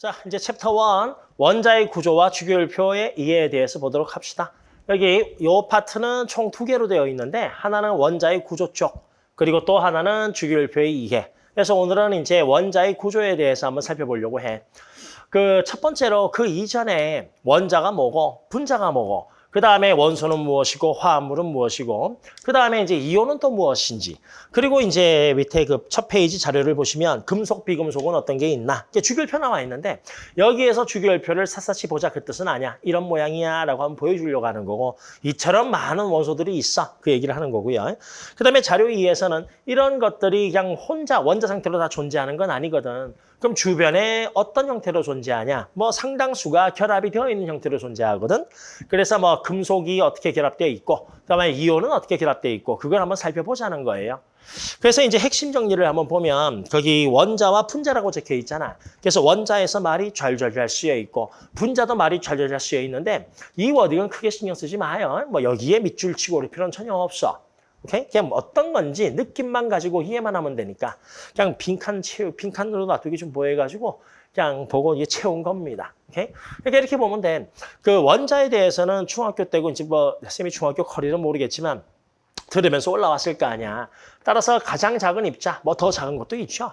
자, 이제 챕터 1 원자의 구조와 주기율표의 이해에 대해서 보도록 합시다. 여기 이 파트는 총 두 개로 되어 있는데 하나는 원자의 구조 쪽, 그리고 또 하나는 주기율표의 이해. 그래서 오늘은 이제 원자의 구조에 대해서 한번 살펴보려고 해. 그 첫 번째로 그 이전에 원자가 뭐고 분자가 뭐고 그 다음에 원소는 무엇이고 화합물은 무엇이고 그 다음에 이제 이온은 또 무엇인지 그리고 이제 밑에 그 첫 페이지 자료를 보시면 금속 비금속은 어떤 게 있나? 이게 주기율표 나와 있는데 여기에서 주기율표를 샅샅이 보자 그 뜻은 아니야. 이런 모양이야 라고 한번 보여주려고 하는 거고 이처럼 많은 원소들이 있어. 그 얘기를 하는 거고요. 그 다음에 자료 2에서는 이런 것들이 그냥 혼자 원자 상태로 다 존재하는 건 아니거든 그럼 주변에 어떤 형태로 존재하냐? 뭐 상당수가 결합이 되어 있는 형태로 존재하거든. 그래서 뭐 금속이 어떻게 결합되어 있고 그다음에 이온은 어떻게 결합되어 있고 그걸 한번 살펴보자는 거예요. 그래서 이제 핵심 정리를 한번 보면 거기 원자와 분자라고 적혀 있잖아. 그래서 원자에서 말이 잘잘잘 쓰여 있고 분자도 말이 잘잘잘 쓰여 있는데 이 워딩은 크게 신경 쓰지 마요. 뭐 여기에 밑줄 치고 올 필요는 전혀 없어. 오케이? 그냥 어떤 건지 느낌만 가지고 이해만 하면 되니까 그냥 빈칸 채우 빈칸으로 놔두기 좀 보여가지고 그냥 보고 이게 채운 겁니다. 오케이? 그러니까 이렇게 보면 돼. 그 원자에 대해서는 중학교 때고 이제 뭐 쌤이 중학교 커리는 모르겠지만 들으면서 올라왔을 거 아니야. 따라서 가장 작은 입자, 뭐 더 작은 것도 있죠.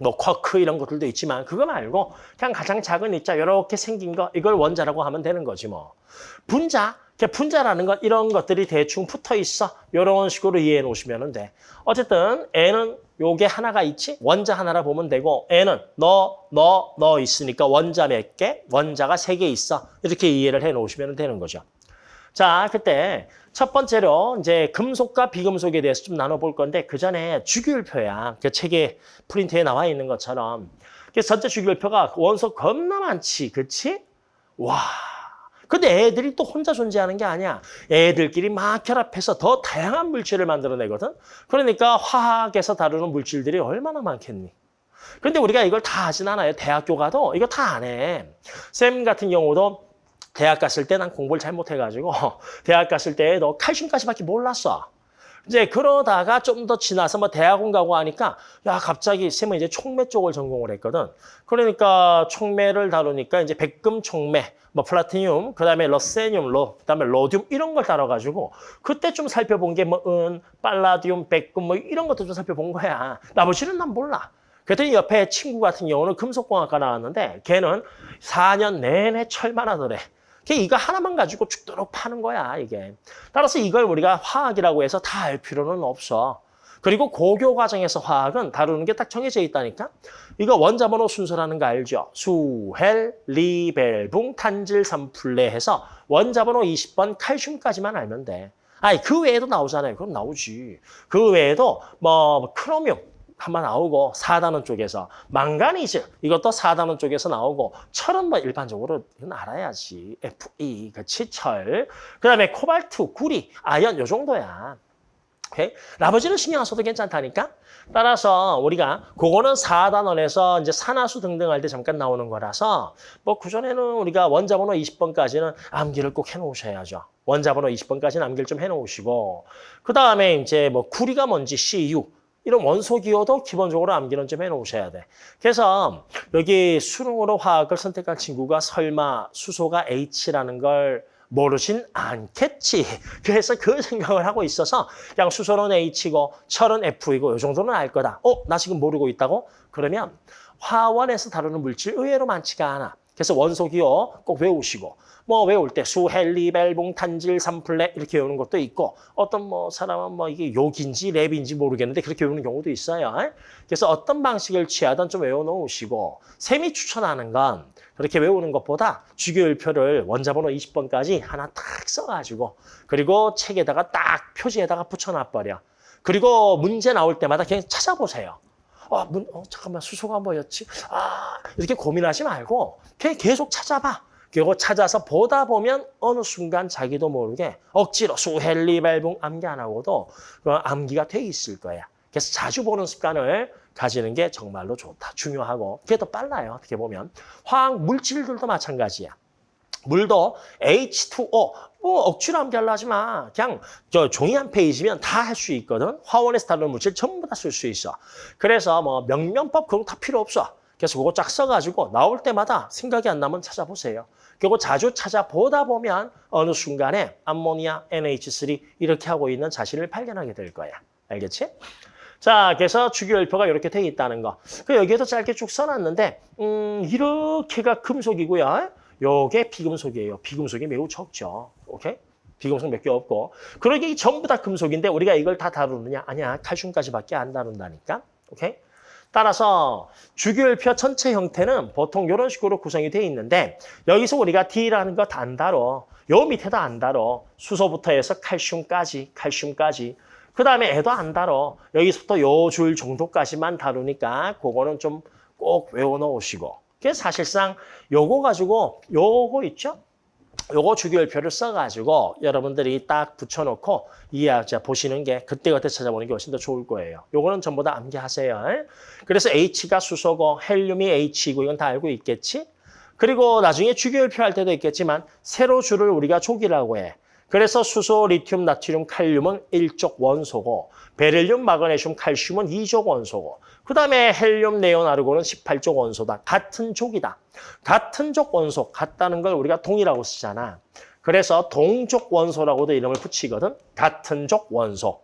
뭐 쿼크 이런 것들도 있지만 그거 말고 그냥 가장 작은 입자 이렇게 생긴 거 이걸 원자라고 하면 되는 거지 뭐. 분자 분자라는 건 이런 것들이 대충 붙어 있어. 이런 식으로 이해해 놓으시면 돼. 어쨌든 N은 요게 하나가 있지? 원자 하나라 보면 되고 N은 너, 너, 너 있으니까 원자 몇 개? 원자가 세 개 있어. 이렇게 이해를 해 놓으시면 되는 거죠. 자, 그때 첫 번째로 이제 금속과 비금속에 대해서 좀 나눠볼 건데 그 전에 주기율표야. 그 책에 프린트에 나와 있는 것처럼. 그 전체 주기율표가 원소 겁나 많지, 그치? 와, 근데 애들이 또 혼자 존재하는 게 아니야. 애들끼리 막 결합해서 더 다양한 물질을 만들어내거든. 그러니까 화학에서 다루는 물질들이 얼마나 많겠니? 근데 우리가 이걸 다 하진 않아요. 대학교 가도 이거 다 안 해. 쌤 같은 경우도 대학 갔을 때 난 공부를 잘 못해가지고 대학 갔을 때 너 칼슘까지밖에 몰랐어. 이제 그러다가 좀 더 지나서 뭐 대학원 가고 하니까 야 갑자기 쌤은 이제 촉매 쪽을 전공을 했거든. 그러니까 촉매를 다루니까 이제 백금 촉매, 뭐 플라티늄, 그다음에 러세늄, 로, 그다음에 로듐 이런 걸 다뤄가지고 그때 좀 살펴본 게 뭐 은, 빨라디움, 백금 뭐 이런 것도 좀 살펴본 거야. 나머지는 난 몰라. 그랬더니 옆에 친구 같은 경우는 금속공학과 나왔는데 걔는 4년 내내 철만 하더래. 이거 하나만 가지고 죽도록 파는 거야, 이게. 따라서 이걸 우리가 화학이라고 해서 다 알 필요는 없어. 그리고 고교 과정에서 화학은 다루는 게 딱 정해져 있다니까? 이거 원자번호 순서라는 거 알죠? 수 헬, 리 벨 붕, 탄질, 산플네 해서 원자번호 20번 칼슘까지만 알면 돼. 아니, 그 외에도 나오잖아요. 그럼 나오지. 그 외에도 뭐 크로뮴, 한번 나오고 4단원 쪽에서 망가니즈 이것도 4단원 쪽에서 나오고 철은 뭐 일반적으로 알아야지. Fe 그치 철. 그다음에 코발트 구리 아연 요 정도야. 오케이? 나머지는 신경 안 써도 괜찮다니까? 따라서 우리가 그거는 4단원에서 이제 산화수 등등 할 때 잠깐 나오는 거라서 뭐 그전에는 우리가 원자번호 20번까지는 암기를 꼭 해놓으셔야죠. 원자번호 20번까지는 암기를 좀 해놓으시고. 그 다음에 이제 뭐 구리가 뭔지 CU 이런 원소 기호도 기본적으로 암기는 좀 해놓으셔야 돼. 그래서 여기 수능으로 화학을 선택한 친구가 설마 수소가 H라는 걸 모르진 않겠지. 그래서 그 생각을 하고 있어서 그냥 수소는 H고 철은 F이고 이 정도는 알 거다. 어? 나 지금 모르고 있다고? 그러면 화원에서 다루는 물질 의외로 많지가 않아. 그래서 원소 기호 꼭 외우시고 뭐 외울 때 수헬리, 벨붕, 탄질, 삼플레 이렇게 외우는 것도 있고 어떤 뭐 사람은 뭐 이게 욕인지 랩인지 모르겠는데 그렇게 외우는 경우도 있어요. 그래서 어떤 방식을 취하든 좀 외워놓으시고 셈이 추천하는 건 그렇게 외우는 것보다 주기율표를 원자번호 20번까지 하나 딱 써가지고 그리고 책에다가 딱 표지에다가 붙여놔버려. 그리고 문제 나올 때마다 그냥 찾아보세요. 어, 문, 어, 잠깐만 수소가 뭐였지? 아, 이렇게 고민하지 말고 계속 찾아봐. 그리고 찾아서 보다 보면 어느 순간 자기도 모르게 억지로 수헬리 발붕 암기 안 하고도 그 암기가 돼 있을 거야. 그래서 자주 보는 습관을 가지는 게 정말로 좋다. 중요하고 그게 더 빨라요. 어떻게 보면. 화학 물질들도 마찬가지야. 물도 H2O 뭐 억지로 암기하려 하지 마. 그냥 저 종이 한 페이지면 다 할 수 있거든. 화원에서 다루는 물질 전부 다 쓸 수 있어. 그래서 뭐 명명법 그런 거 다 필요 없어. 그래서 그거 쫙 써가지고 나올 때마다 생각이 안 나면 찾아보세요. 그리고 자주 찾아보다 보면 어느 순간에 암모니아, NH3 이렇게 하고 있는 자신을 발견하게 될 거야. 알겠지? 자, 그래서 주기율표가 이렇게 돼 있다는 거. 그 여기에도 짧게 쭉 써놨는데 음, 이렇게가 금속이고요. 요게 비금속이에요. 비금속이 매우 적죠. 오케이? 비금속 몇 개 없고. 그러게 이 전부 다 금속인데 우리가 이걸 다 다루느냐? 아니야. 칼슘까지밖에 안 다룬다니까. 오케이? 따라서 주기율표 전체 형태는 보통 이런 식으로 구성이 돼 있는데 여기서 우리가 D라는 거 다 안 다뤄. 요 밑에도 안 다뤄. 수소부터 해서 칼슘까지, 칼슘까지. 그 다음에 애도 안 다뤄. 여기서부터 요 줄 정도까지만 다루니까 그거는 좀 꼭 외워놓으시고. 그래서 사실상 요거 가지고 요거 있죠? 요거 주기율표를 써가지고 여러분들이 딱 붙여놓고 이해하자 보시는 게 그때그때 찾아보는 게 훨씬 더 좋을 거예요. 요거는 전부 다 암기하세요. 그래서 H가 수소고 헬륨이 H이고 이건 다 알고 있겠지? 그리고 나중에 주기율표 할 때도 있겠지만 세로 줄을 우리가 족이라고 해. 그래서 수소, 리튬, 나트륨, 칼륨은 일족 원소고 베릴륨, 마그네슘, 칼슘은 이족 원소고 그 다음에 헬륨, 네온, 아르곤은 18족 원소다. 같은 족이다. 같은 족 원소, 같다는 걸 우리가 동이라고 쓰잖아. 그래서 동족 원소라고도 이름을 붙이거든. 같은 족 원소.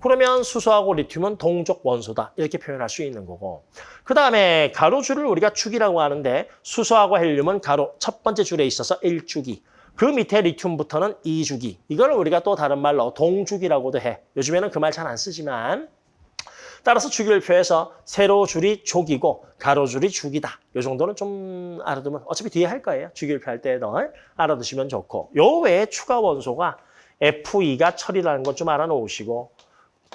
그러면 수소하고 리튬은 동족 원소다. 이렇게 표현할 수 있는 거고. 그 다음에 가로줄을 우리가 주기라고 하는데 수소하고 헬륨은 가로 첫 번째 줄에 있어서 1주기. 그 밑에 리튬부터는 2주기. 이걸 우리가 또 다른 말로 동주기라고도 해. 요즘에는 그 말 잘 안 쓰지만 따라서 주기율표에서 세로 줄이 족이고 가로 줄이 죽이다. 이 정도는 좀 알아두면 어차피 뒤에 할 거예요. 주기율표 할 때도 알아두시면 좋고 요 외에 추가 원소가 F2가 철이라는 것 좀 알아놓으시고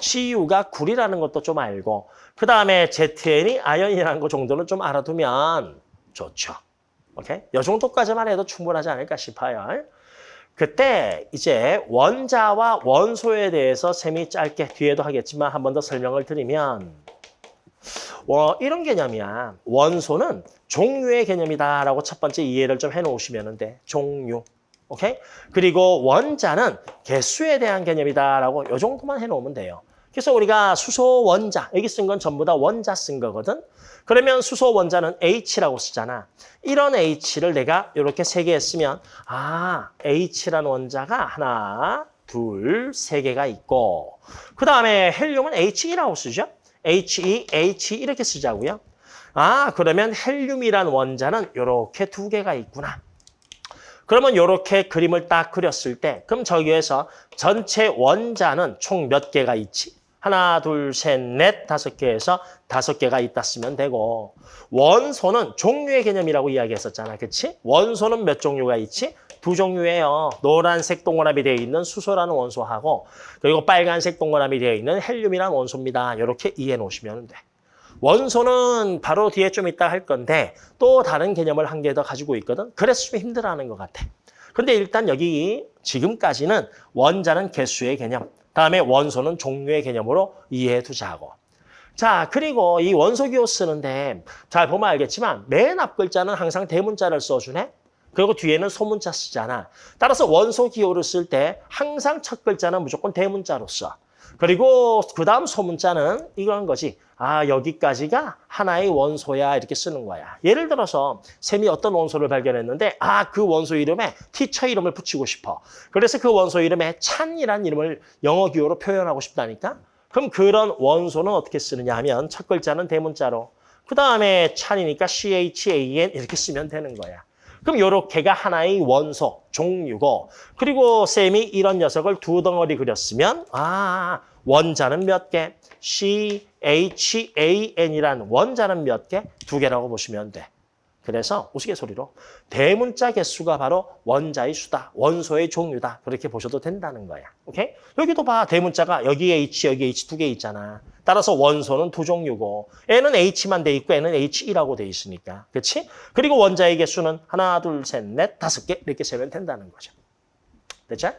CU가 굴이라는 것도 좀 알고 그 다음에 ZN이 아연이라는 것 정도는 좀 알아두면 좋죠. 오케이? 이 정도까지만 해도 충분하지 않을까 싶어요. 그때 이제 원자와 원소에 대해서 셈이 짧게 뒤에도 하겠지만 한 번 더 설명을 드리면 어, 이런 개념이야. 원소는 종류의 개념이다라고 첫 번째 이해를 좀 해놓으시면 돼. 종류. 오케이? 그리고 원자는 개수에 대한 개념이다라고 이 정도만 해놓으면 돼요. 그래서 우리가 수소 원자, 여기 쓴 건 전부 다 원자 쓴 거거든. 그러면 수소 원자는 H라고 쓰잖아. 이런 H를 내가 이렇게 세 개 쓰면 아, H라는 원자가 하나, 둘, 세 개가 있고 그 다음에 헬륨은 He2라고 쓰죠. He, H 이렇게 쓰자고요. 아, 그러면 헬륨이란 원자는 이렇게 두 개가 있구나. 그러면 이렇게 그림을 딱 그렸을 때 그럼 저기에서 전체 원자는 총 몇 개가 있지? 하나, 둘, 셋, 넷, 다섯 개에서 다섯 개가 있다 쓰면 되고 원소는 종류의 개념이라고 이야기했었잖아. 그치? 원소는 몇 종류가 있지? 두 종류예요. 노란색 동그라미 되어 있는 수소라는 원소하고 그리고 빨간색 동그라미 되어 있는 헬륨이라는 원소입니다. 이렇게 이해해 놓으시면 돼. 원소는 바로 뒤에 좀 이따 할 건데 또 다른 개념을 한 개 더 가지고 있거든. 그래서 좀 힘들어하는 것 같아. 근데 일단 여기 지금까지는 원자는 개수의 개념, 다음에 원소는 종류의 개념으로 이해해 두자고. 자, 그리고 이 원소 기호 쓰는데 잘 보면 알겠지만 맨 앞 글자는 항상 대문자를 써주네. 그리고 뒤에는 소문자 쓰잖아. 따라서 원소 기호를 쓸 때 항상 첫 글자는 무조건 대문자로 써. 그리고 그 다음 소문자는 이런 거지. 아, 여기까지가 하나의 원소야 이렇게 쓰는 거야. 예를 들어서 샘이 어떤 원소를 발견했는데 아, 그 원소 이름에 티처 이름을 붙이고 싶어. 그래서 그 원소 이름에 찬이라는 이름을 영어 기호로 표현하고 싶다니까? 그럼 그런 원소는 어떻게 쓰느냐 하면 첫 글자는 대문자로 그 다음에 찬이니까 CHAN 이렇게 쓰면 되는 거야. 그럼 요렇게가 하나의 원소, 종류고 그리고 쌤이 이런 녀석을 두 덩어리 그렸으면 아 원자는 몇 개? CHAN이란 원자는 몇 개? 두 개라고 보시면 돼. 그래서 우스갯소리로 대문자 개수가 바로 원자의 수다, 원소의 종류다. 그렇게 보셔도 된다는 거야. 오케이? 여기도 봐. 대문자가 여기 H, 여기 H 두 개 있잖아. 따라서 원소는 두 종류고 N은 H만 돼 있고 N은 H2라고 돼 있으니까. 그렇지? 그리고 원자의 개수는 하나, 둘, 셋, 넷, 다섯 개 이렇게 세면 된다는 거죠. 됐죠?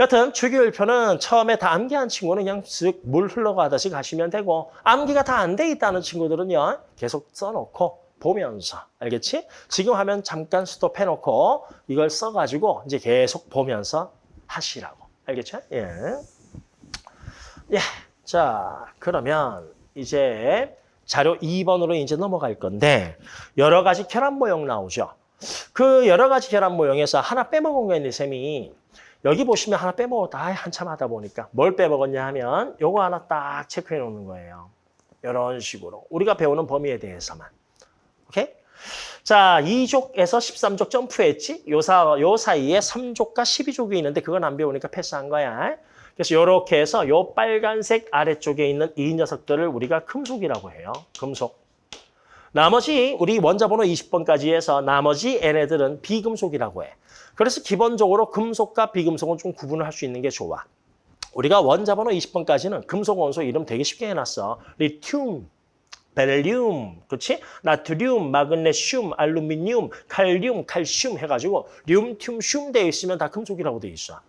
여튼 주기율표는 처음에 다 암기한 친구는 그냥 쓱 물 흘러가듯이 가시면 되고 암기가 다 안 돼 있다는 친구들은요. 계속 써놓고 보면서 알겠지? 지금 하면 잠깐 스톱해놓고 이걸 써가지고 이제 계속 보면서 하시라고 알겠죠? 예. 예. 자 그러면 이제 자료 2번으로 이제 넘어갈 건데 여러 가지 결합 모형 나오죠. 그 여러 가지 결합 모형에서 하나 빼먹은 거 있는데 쌤이 여기 보시면 하나 빼먹었다. 아, 한참 하다 보니까 뭘 빼먹었냐 하면 요거 하나 딱 체크해 놓는 거예요. 이런 식으로 우리가 배우는 범위에 대해서만. 오케이? 자, 2족에서 13족 점프했지? 요, 사, 요 사이에 3족과 12족이 있는데 그건 안 배우니까 패스한 거야. 그래서 이렇게 해서 요 빨간색 아래쪽에 있는 이 녀석들을 우리가 금속이라고 해요. 금속. 나머지 우리 원자 번호 20번까지 해서 나머지 얘네들은 비금속이라고 해. 그래서 기본적으로 금속과 비금속은 좀 구분을 할 수 있는 게 좋아. 우리가 원자번호 20번까지는 금속 원소 이름 되게 쉽게 해놨어. 리튬, 벨륨, 그렇지? 나트륨, 마그네슘, 알루미늄, 칼륨, 칼슘 해가지고 륨, 튬, 슘 되어 있으면 다 금속이라고 되어 있어.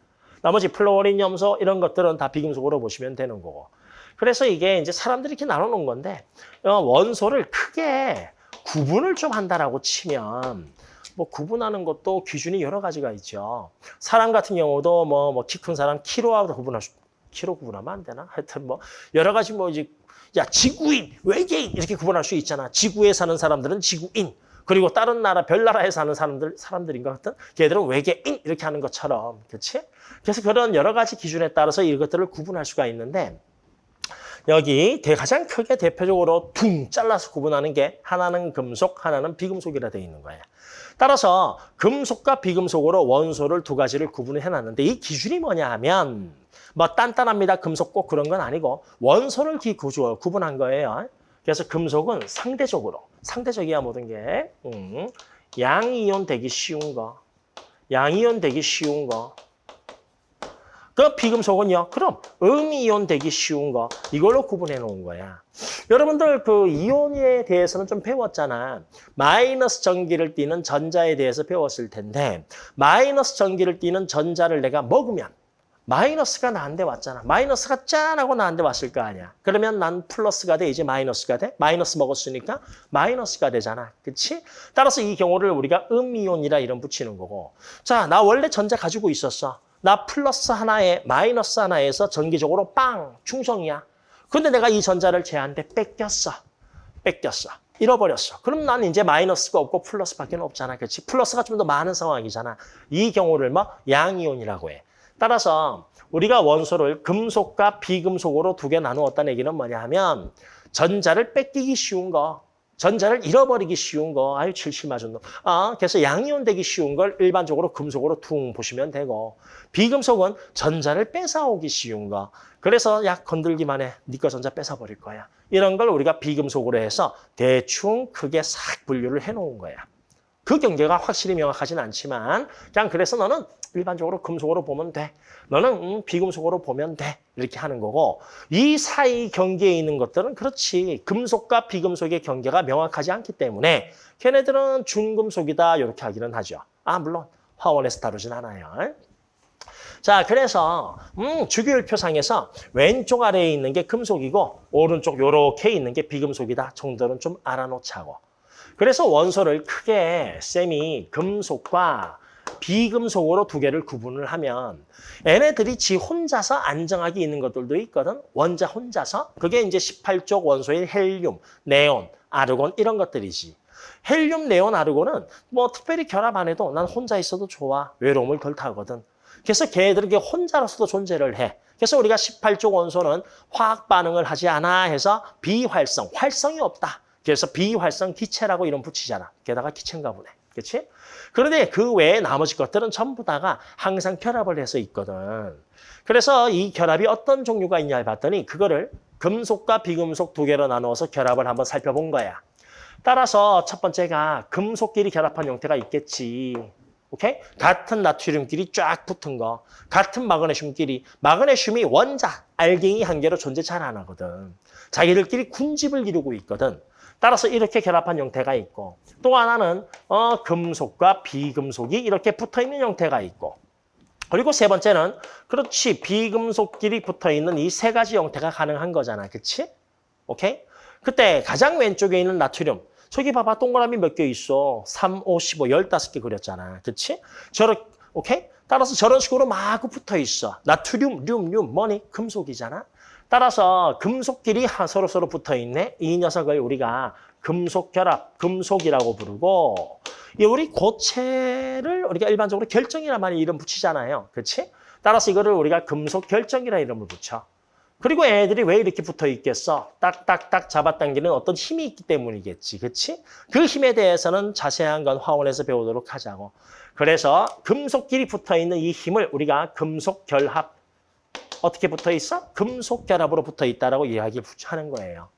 나머지 플로린, 염소 이런 것들은 다 비금속으로 보시면 되는 거고. 그래서 이게 이제 사람들이 이렇게 나눠놓은 건데 어, 원소를 크게 구분을 좀 한다라고 치면 뭐 구분하는 것도 기준이 여러 가지가 있죠. 사람 같은 경우도 뭐 뭐 키 큰 사람 키로하고 구분할 수 키로 구분하면 안 되나? 하여튼 뭐 여러 가지 뭐 이제 야 지구인, 외계인 이렇게 구분할 수 있잖아. 지구에 사는 사람들은 지구인. 그리고 다른 나라, 별 나라에 사는 사람들, 사람들인 것 같은 걔들은 외계인 이렇게 하는 것처럼. 그렇지? 그래서 그런 여러 가지 기준에 따라서 이것들을 구분할 수가 있는데 여기 대- 가장 크게 대표적으로 둥 잘라서 구분하는 게 하나는 금속, 하나는 비금속이라 되어 있는 거예요. 따라서 금속과 비금속으로 원소를 두 가지를 구분을 해놨는데 이 기준이 뭐냐 하면 뭐 단단합니다. 금속 꼭 그런 건 아니고 원소를 기 구조 구분한 거예요. 그래서 금속은 상대적으로 상대적이야 모든 게 음, 양이온 되기 쉬운 거, 양이온 되기 쉬운 거. 그 비금속은요. 그럼 음이온 되기 쉬운 거 이걸로 구분해 놓은 거야. 여러분들 그 이온에 대해서는 좀 배웠잖아. 마이너스 전기를 띠는 전자에 대해서 배웠을 텐데 마이너스 전기를 띠는 전자를 내가 먹으면 마이너스가 나한테 왔잖아. 마이너스가 짠 하고 나한테 왔을 거 아니야. 그러면 난 플러스가 돼. 이제 마이너스가 돼. 마이너스 먹었으니까 마이너스가 되잖아. 그치? 따라서 이 경우를 우리가 음이온이라 이름 붙이는 거고. 자, 나 원래 전자 가지고 있었어. 나 플러스 하나에 마이너스 하나에서 전기적으로 빵 충성이야. 근데 내가 이 전자를 쟤한테 뺏겼어. 뺏겼어. 잃어버렸어. 그럼 난 이제 마이너스가 없고 플러스밖에 없잖아. 그렇지? 플러스가 좀 더 많은 상황이잖아. 이 경우를 뭐 양이온이라고 해. 따라서 우리가 원소를 금속과 비금속으로 두 개 나누었다는 얘기는 뭐냐 하면 전자를 뺏기기 쉬운 거, 전자를 잃어버리기 쉬운 거, 아유 칠칠 맞은 놈. 아, 그래서 양이온 되기 쉬운 걸 일반적으로 금속으로 퉁 보시면 되고 비금속은 전자를 뺏어오기 쉬운 거. 그래서 약 건들기만 해. 니꺼 전자 뺏어버릴 거야. 이런 걸 우리가 비금속으로 해서 대충 크게 싹 분류를 해놓은 거야. 그 경계가 확실히 명확하진 않지만 그냥 그래서 너는 일반적으로 금속으로 보면 돼. 너는 음, 비금속으로 보면 돼. 이렇게 하는 거고 이 사이 경계에 있는 것들은 그렇지. 금속과 비금속의 경계가 명확하지 않기 때문에 걔네들은 중금속이다 이렇게 하기는 하죠. 아 물론 화원에서 다루진 않아요. 자, 그래서 음, 주기율표상에서 왼쪽 아래에 있는 게 금속이고 오른쪽 요렇게 있는 게 비금속이다 정도는 좀 알아놓자고. 그래서 원소를 크게 쌤이 금속과 비금속으로 두 개를 구분을 하면 얘네들이 지 혼자서 안정하게 있는 것들도 있거든. 원자 혼자서. 그게 이제 18쪽 원소인 헬륨, 네온, 아르곤 이런 것들이지. 헬륨, 네온, 아르곤은 뭐 특별히 결합 안 해도 난 혼자 있어도 좋아. 외로움을 덜 타거든. 그래서 걔들에게 혼자로서도 존재를 해. 그래서 우리가 18쪽 원소는 화학 반응을 하지 않아 해서 비활성, 활성이 없다. 그래서 비활성 기체라고 이름 붙이잖아. 게다가 기체인가 보네. 그렇지? 그런데 그 외에 나머지 것들은 전부 다가 항상 결합을 해서 있거든. 그래서 이 결합이 어떤 종류가 있냐 봤더니 그거를 금속과 비금속 두 개로 나누어서 결합을 한번 살펴본 거야. 따라서 첫 번째가 금속끼리 결합한 형태가 있겠지. 오케이? 같은 나트륨끼리 쫙 붙은 거. 같은 마그네슘끼리. 마그네슘이 원자, 알갱이 한 개로 존재 잘 안 하거든. 자기들끼리 군집을 이루고 있거든. 따라서 이렇게 결합한 형태가 있고 또 하나는 어, 금속과 비금속이 이렇게 붙어있는 형태가 있고 그리고 세 번째는 그렇지 비금속끼리 붙어있는 이 세 가지 형태가 가능한 거잖아. 그치? 오케이? 그때 가장 왼쪽에 있는 나트륨 저기 봐봐 동그라미 몇 개 있어. 3, 5, 15, 15개 그렸잖아. 그치? 저렇게 오케이? 따라서 저런 식으로 마구 붙어 있어. 나트륨, 륨, 륨, 뭐니? 금속이잖아. 따라서 금속끼리 하- 서로 서로 붙어 있네. 이 녀석을 우리가 금속 결합, 금속이라고 부르고 이 우리 고체를 우리가 일반적으로 결정이란 말이 이름 붙이잖아요. 그렇지? 따라서 이거를 우리가 금속 결정이라 이름을 붙여. 그리고 애들이 왜 이렇게 붙어 있겠어? 딱딱딱 잡아당기는 어떤 힘이 있기 때문이겠지. 그렇지? 그 힘에 대해서는 자세한 건 화원에서 배우도록 하자고. 그래서 금속끼리 붙어 있는 이 힘을 우리가 금속 결합 어떻게 붙어 있어? 금속 결합으로 붙어 있다라고 이야기를 하는 거예요.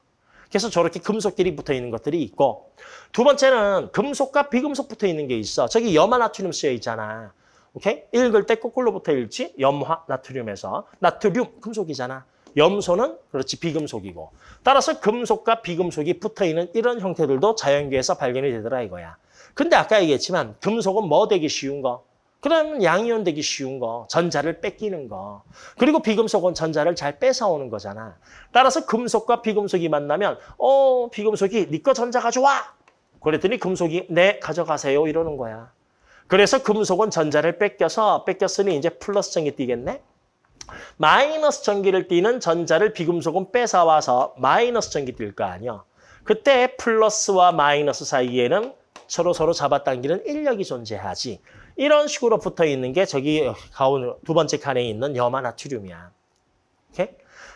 그래서 저렇게 금속끼리 붙어 있는 것들이 있고 두 번째는 금속과 비금속 붙어 있는 게 있어. 저기 염화 나트륨 쓰여 있잖아. 오케이? 읽을 때 거꾸로 붙어 읽지? 염화 나트륨에서 나트륨 금속이잖아. 염소는 그렇지 비금속이고 따라서 금속과 비금속이 붙어 있는 이런 형태들도 자연계에서 발견이 되더라 이거야. 근데 아까 얘기했지만 금속은 뭐 되기 쉬운 거? 그러면 양이온 되기 쉬운 거, 전자를 뺏기는 거. 그리고 비금속은 전자를 잘 뺏어오는 거잖아. 따라서 금속과 비금속이 만나면 어 비금속이 네 거 전자 가져와. 그랬더니 금속이 네 가져가세요 이러는 거야. 그래서 금속은 전자를 뺏겨서 뺏겼으니 이제 플러스 전기 띄겠네. 마이너스 전기를 띠는 전자를 비금속은 뺏어와서 마이너스 전기 뛸거 아니야. 그때 플러스와 마이너스 사이에는 서로 서로 잡아당기는 인력이 존재하지. 이런 식으로 붙어 있는 게 저기 가운 두 번째 칸에 있는 염화 나트륨이야. 오케이?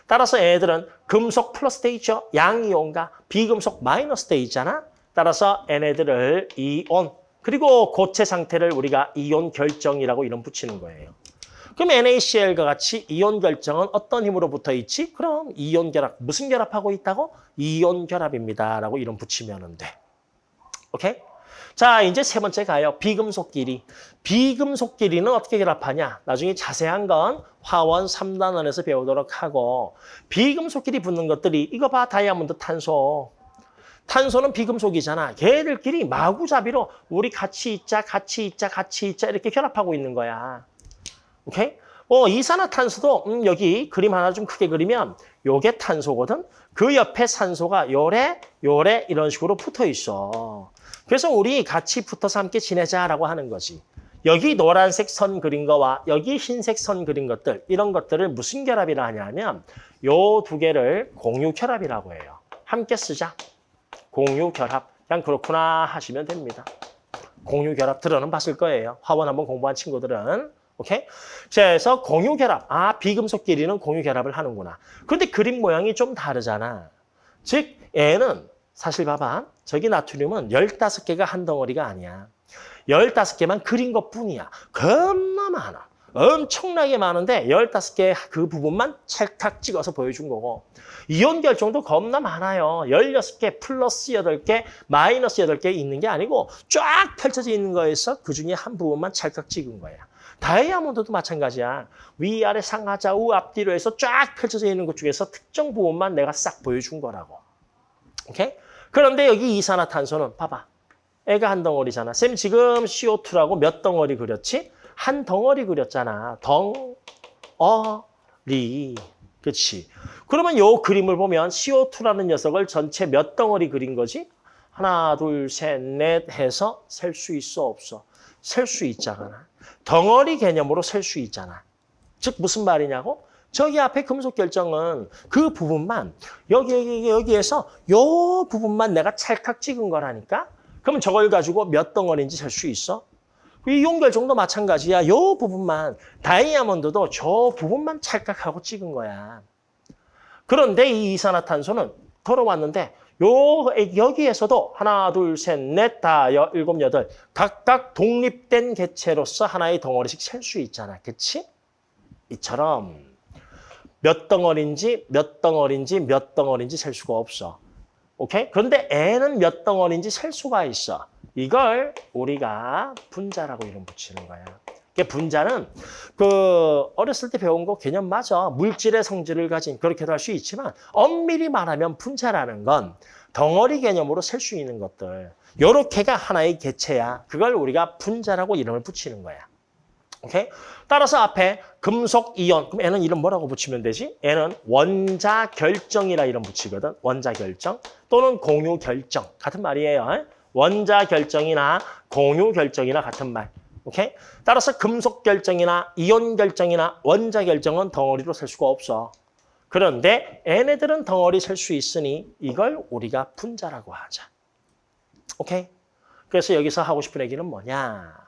따라서 애들은 금속 플러스 돼 있죠. 양이온과 비금속 마이너스 돼 있잖아. 따라서 얘네들을 이온 그리고 고체 상태를 우리가 이온 결정이라고 이름 붙이는 거예요. 그럼 NaCl과 같이 이온 결정은 어떤 힘으로 붙어 있지? 그럼 이온 결합. 무슨 결합하고 있다고? 이온 결합입니다. 라고 이름 붙이면 돼. 오케이? 자, 이제 세 번째 가요. 비금속끼리. 비금속끼리는 어떻게 결합하냐? 나중에 자세한 건 화원 3단원에서 배우도록 하고 비금속끼리 붙는 것들이 이거 봐, 다이아몬드 탄소. 탄소는 비금속이잖아. 걔들끼리 마구잡이로 우리 같이 있자, 같이 있자, 같이 있자 이렇게 결합하고 있는 거야. 오케이? 어, 이산화탄소도 음, 여기 그림 하나 좀 크게 그리면 요게 탄소거든. 그 옆에 산소가 요래, 요래 이런 식으로 붙어 있어. 그래서 우리 같이 붙어서 함께 지내자라고 하는 거지. 여기 노란색 선 그린 거와 여기 흰색 선 그린 것들 이런 것들을 무슨 결합이라 하냐면 요 두 개를 공유 결합이라고 해요. 함께 쓰자. 공유 결합. 그냥 그렇구나 하시면 됩니다. 공유 결합 들어는 봤을 거예요. 화원 한번 공부한 친구들은. 오케이? 그래서 공유 결합. 아, 비금속끼리는 공유 결합을 하는구나. 근데 그림 모양이 좀 다르잖아. 즉, 얘는 사실 봐봐. 저기 나트륨은 15개가 한 덩어리가 아니야. 15개만 그린 것 뿐이야. 겁나 많아. 엄청나게 많은데 15개 그 부분만 찰칵 찍어서 보여준 거고 이온 결정도 겁나 많아요. 16개 플러스 8개 마이너스 8개 있는 게 아니고 쫙 펼쳐져 있는 거에서 그중에 한 부분만 찰칵 찍은 거야. 다이아몬드도 마찬가지야. 위아래 상하 좌우 앞뒤로 해서 쫙 펼쳐져 있는 것 중에서 특정 부분만 내가 싹 보여준 거라고. 오케이? 그런데 여기 이산화탄소는 봐봐. 애가 한 덩어리잖아. 쌤 지금 CO2라고 몇 덩어리 그렸지? 한 덩어리 그렸잖아. 덩어리. 그렇지. 그러면 요 그림을 보면 CO2라는 녀석을 전체 몇 덩어리 그린 거지? 하나, 둘, 셋, 넷 해서 셀 수 있어, 없어? 셀 수 있잖아. 덩어리 개념으로 셀 수 있잖아. 즉 무슨 말이냐고? 저기 앞에 금속 결정은 그 부분만 여기 여기 여기에서 요 부분만 내가 찰칵 찍은 거라니까. 그러면 저걸 가지고 몇 덩어리인지 셀 수 있어? 이 용 결정도 마찬가지야. 요 부분만 다이아몬드도 저 부분만 찰칵하고 찍은 거야. 그런데 이 이산화탄소는 걸어왔는데 요 여기에서도 하나, 둘, 셋, 넷, 다 여, 일곱, 여덟 각각 독립된 개체로서 하나의 덩어리씩 셀 수 있잖아. 그치? 이처럼 몇 덩어리인지 몇 덩어리인지 몇 덩어리인지 셀 수가 없어. 오케이? 그런데 애는 몇 덩어리인지 셀 수가 있어. 이걸 우리가 분자라고 이름 붙이는 거야. 그 분자는 그 어렸을 때 배운 거 개념 맞아. 물질의 성질을 가진 그렇게도 할 수 있지만 엄밀히 말하면 분자라는 건 덩어리 개념으로 셀 수 있는 것들. 요렇게가 하나의 개체야. 그걸 우리가 분자라고 이름을 붙이는 거야. 오케이? 따라서 앞에 금속 이온. 그럼 얘는 이름 뭐라고 붙이면 되지? 얘는 원자 결정이라 이름 붙이거든. 원자 결정 또는 공유 결정. 같은 말이에요. 원자 결정이나 공유 결정이나 같은 말. 오케이? 따라서 금속 결정이나 이온 결정이나 원자 결정은 덩어리로 셀 수가 없어. 그런데 얘네들은 덩어리 셀 수 있으니 이걸 우리가 분자라고 하자. 오케이? 그래서 여기서 하고 싶은 얘기는 뭐냐?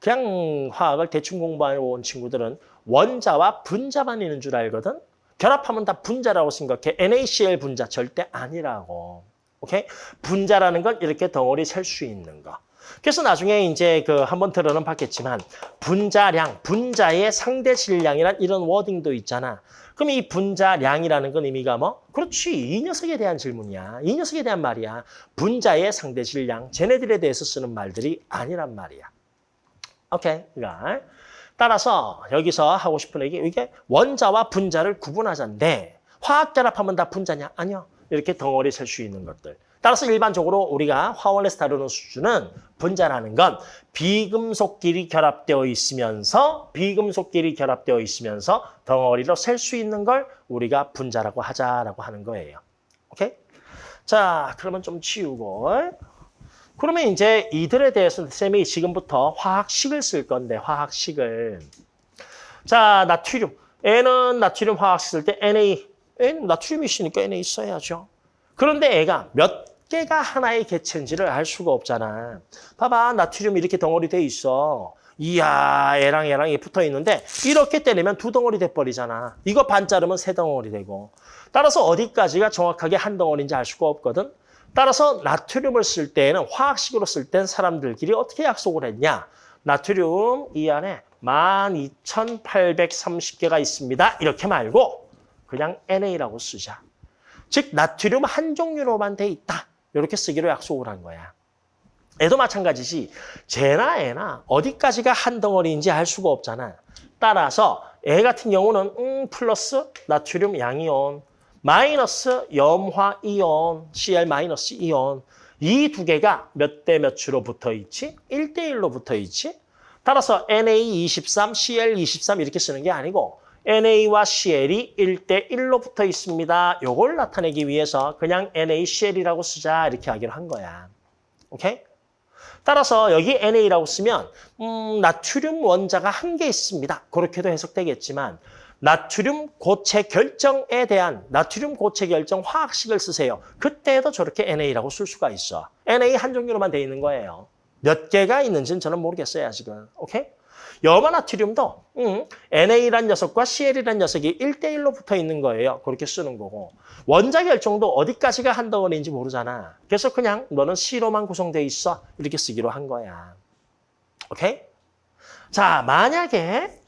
그냥 화학을 대충 공부해온 친구들은 원자와 분자만 있는 줄 알거든? 결합하면 다 분자라고 생각해. NaCl 분자 절대 아니라고. 오케이? 분자라는 건 이렇게 덩어리 셀 수 있는 거. 그래서 나중에 이제 그 한번 들어는 봤겠지만 분자량, 분자의 상대 질량이란 이런 워딩도 있잖아. 그럼 이 분자량이라는 건 의미가 뭐? 그렇지. 이 녀석에 대한 질문이야. 이 녀석에 대한 말이야. 분자의 상대 질량, 쟤네들에 대해서 쓰는 말들이 아니란 말이야. 오케이. 그러니까 따라서 여기서 하고 싶은 얘기 이게 원자와 분자를 구분하자인데 화학 결합하면 다 분자냐? 아니요. 이렇게 덩어리 셀 수 있는 것들. 따라서 일반적으로 우리가 화원에서 다루는 수준은 분자라는 건 비금속끼리 결합되어 있으면서 비금속끼리 결합되어 있으면서 덩어리로 셀 수 있는 걸 우리가 분자라고 하자라고 하는 거예요. 오케이? 자, 그러면 좀 치우고 그러면 이제 이들에 대해서는 쌤이 지금부터 화학식을 쓸 건데 화학식을 자, 나트륨. N은 나트륨 화학식 쓸 때 Na N 나트륨이 있으니까 Na 써야죠. 그런데 애가 몇 개가 하나의 개체인지를 알 수가 없잖아. 봐봐, 나트륨 이렇게 덩어리 돼 있어. 이야, 애랑 애랑 붙어 있는데 이렇게 때리면 두 덩어리 돼버리잖아. 이거 반 자르면 세 덩어리 되고. 따라서 어디까지가 정확하게 한 덩어리인지 알 수가 없거든. 따라서 나트륨을 쓸 때에는 화학식으로 쓸 땐 사람들끼리 어떻게 약속을 했냐. 나트륨 이 안에 12,830개가 있습니다. 이렇게 말고 그냥 NA라고 쓰자. 즉 나트륨 한 종류로만 돼 있다. 이렇게 쓰기로 약속을 한 거야. 애도 마찬가지지. 쟤나 애나 어디까지가 한 덩어리인지 알 수가 없잖아. 따라서 애 같은 경우는 음, 플러스 나트륨 양이온, 마이너스 염화 이온, Cl 마이너스 이온. 이 두 개가 몇 대 몇으로 붙어 있지? 1대 1로 붙어 있지? 따라서 Na23, Cl23 이렇게 쓰는 게 아니고 NA와 CL이 1대 1로 붙어 있습니다. 요걸 나타내기 위해서 그냥 NaCl이라고 쓰자 이렇게 하기로 한 거야. 오케이? 따라서 여기 NA라고 쓰면 음, 나트륨 원자가 한 개 있습니다. 그렇게도 해석되겠지만 나트륨 고체 결정에 대한 나트륨 고체 결정 화학식을 쓰세요. 그때도 저렇게 NA라고 쓸 수가 있어. NA 한 종류로만 돼 있는 거예요. 몇 개가 있는지는 저는 모르겠어요, 아직은. 오케이? 염화나트륨도 음, NA란 녀석과 CL이란 녀석이 1대1로 붙어 있는 거예요. 그렇게 쓰는 거고. 원자 결정도 어디까지가 한 덩어리인지 모르잖아. 그래서 그냥 너는 C로만 구성돼 있어. 이렇게 쓰기로 한 거야. 오케이? 자, 만약에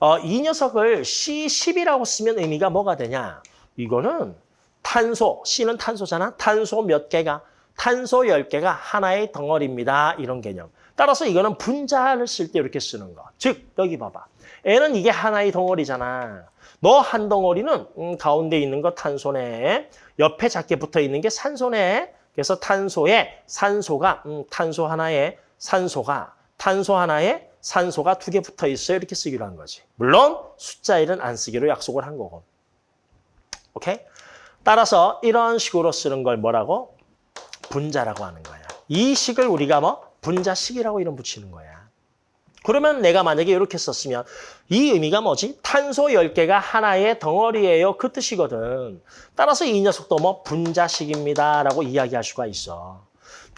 어, 이 녀석을 C10이라고 쓰면 의미가 뭐가 되냐? 이거는 탄소, C는 탄소잖아. 탄소 몇 개가? 탄소 10개가 하나의 덩어리입니다. 이런 개념. 따라서 이거는 분자를 쓸 때 이렇게 쓰는 거. 즉, 여기 봐봐. N은 이게 하나의 덩어리잖아. 너 한 덩어리는 음, 가운데 있는 거 탄소네. 옆에 작게 붙어 있는 게 산소네. 그래서 탄소에 산소가 음, 탄소 하나에 산소가 탄소 하나에 산소가 두 개 붙어 있어요. 이렇게 쓰기로 한 거지. 물론 숫자 1은 안 쓰기로 약속을 한 거고. 오케이? 따라서 이런 식으로 쓰는 걸 뭐라고? 분자라고 하는 거야. 이 식을 우리가 뭐? 분자식이라고 이름 붙이는 거야. 그러면 내가 만약에 이렇게 썼으면 이 의미가 뭐지? 탄소 10개가 하나의 덩어리예요. 그 뜻이거든. 따라서 이 녀석도 뭐 분자식입니다. 라고 이야기할 수가 있어.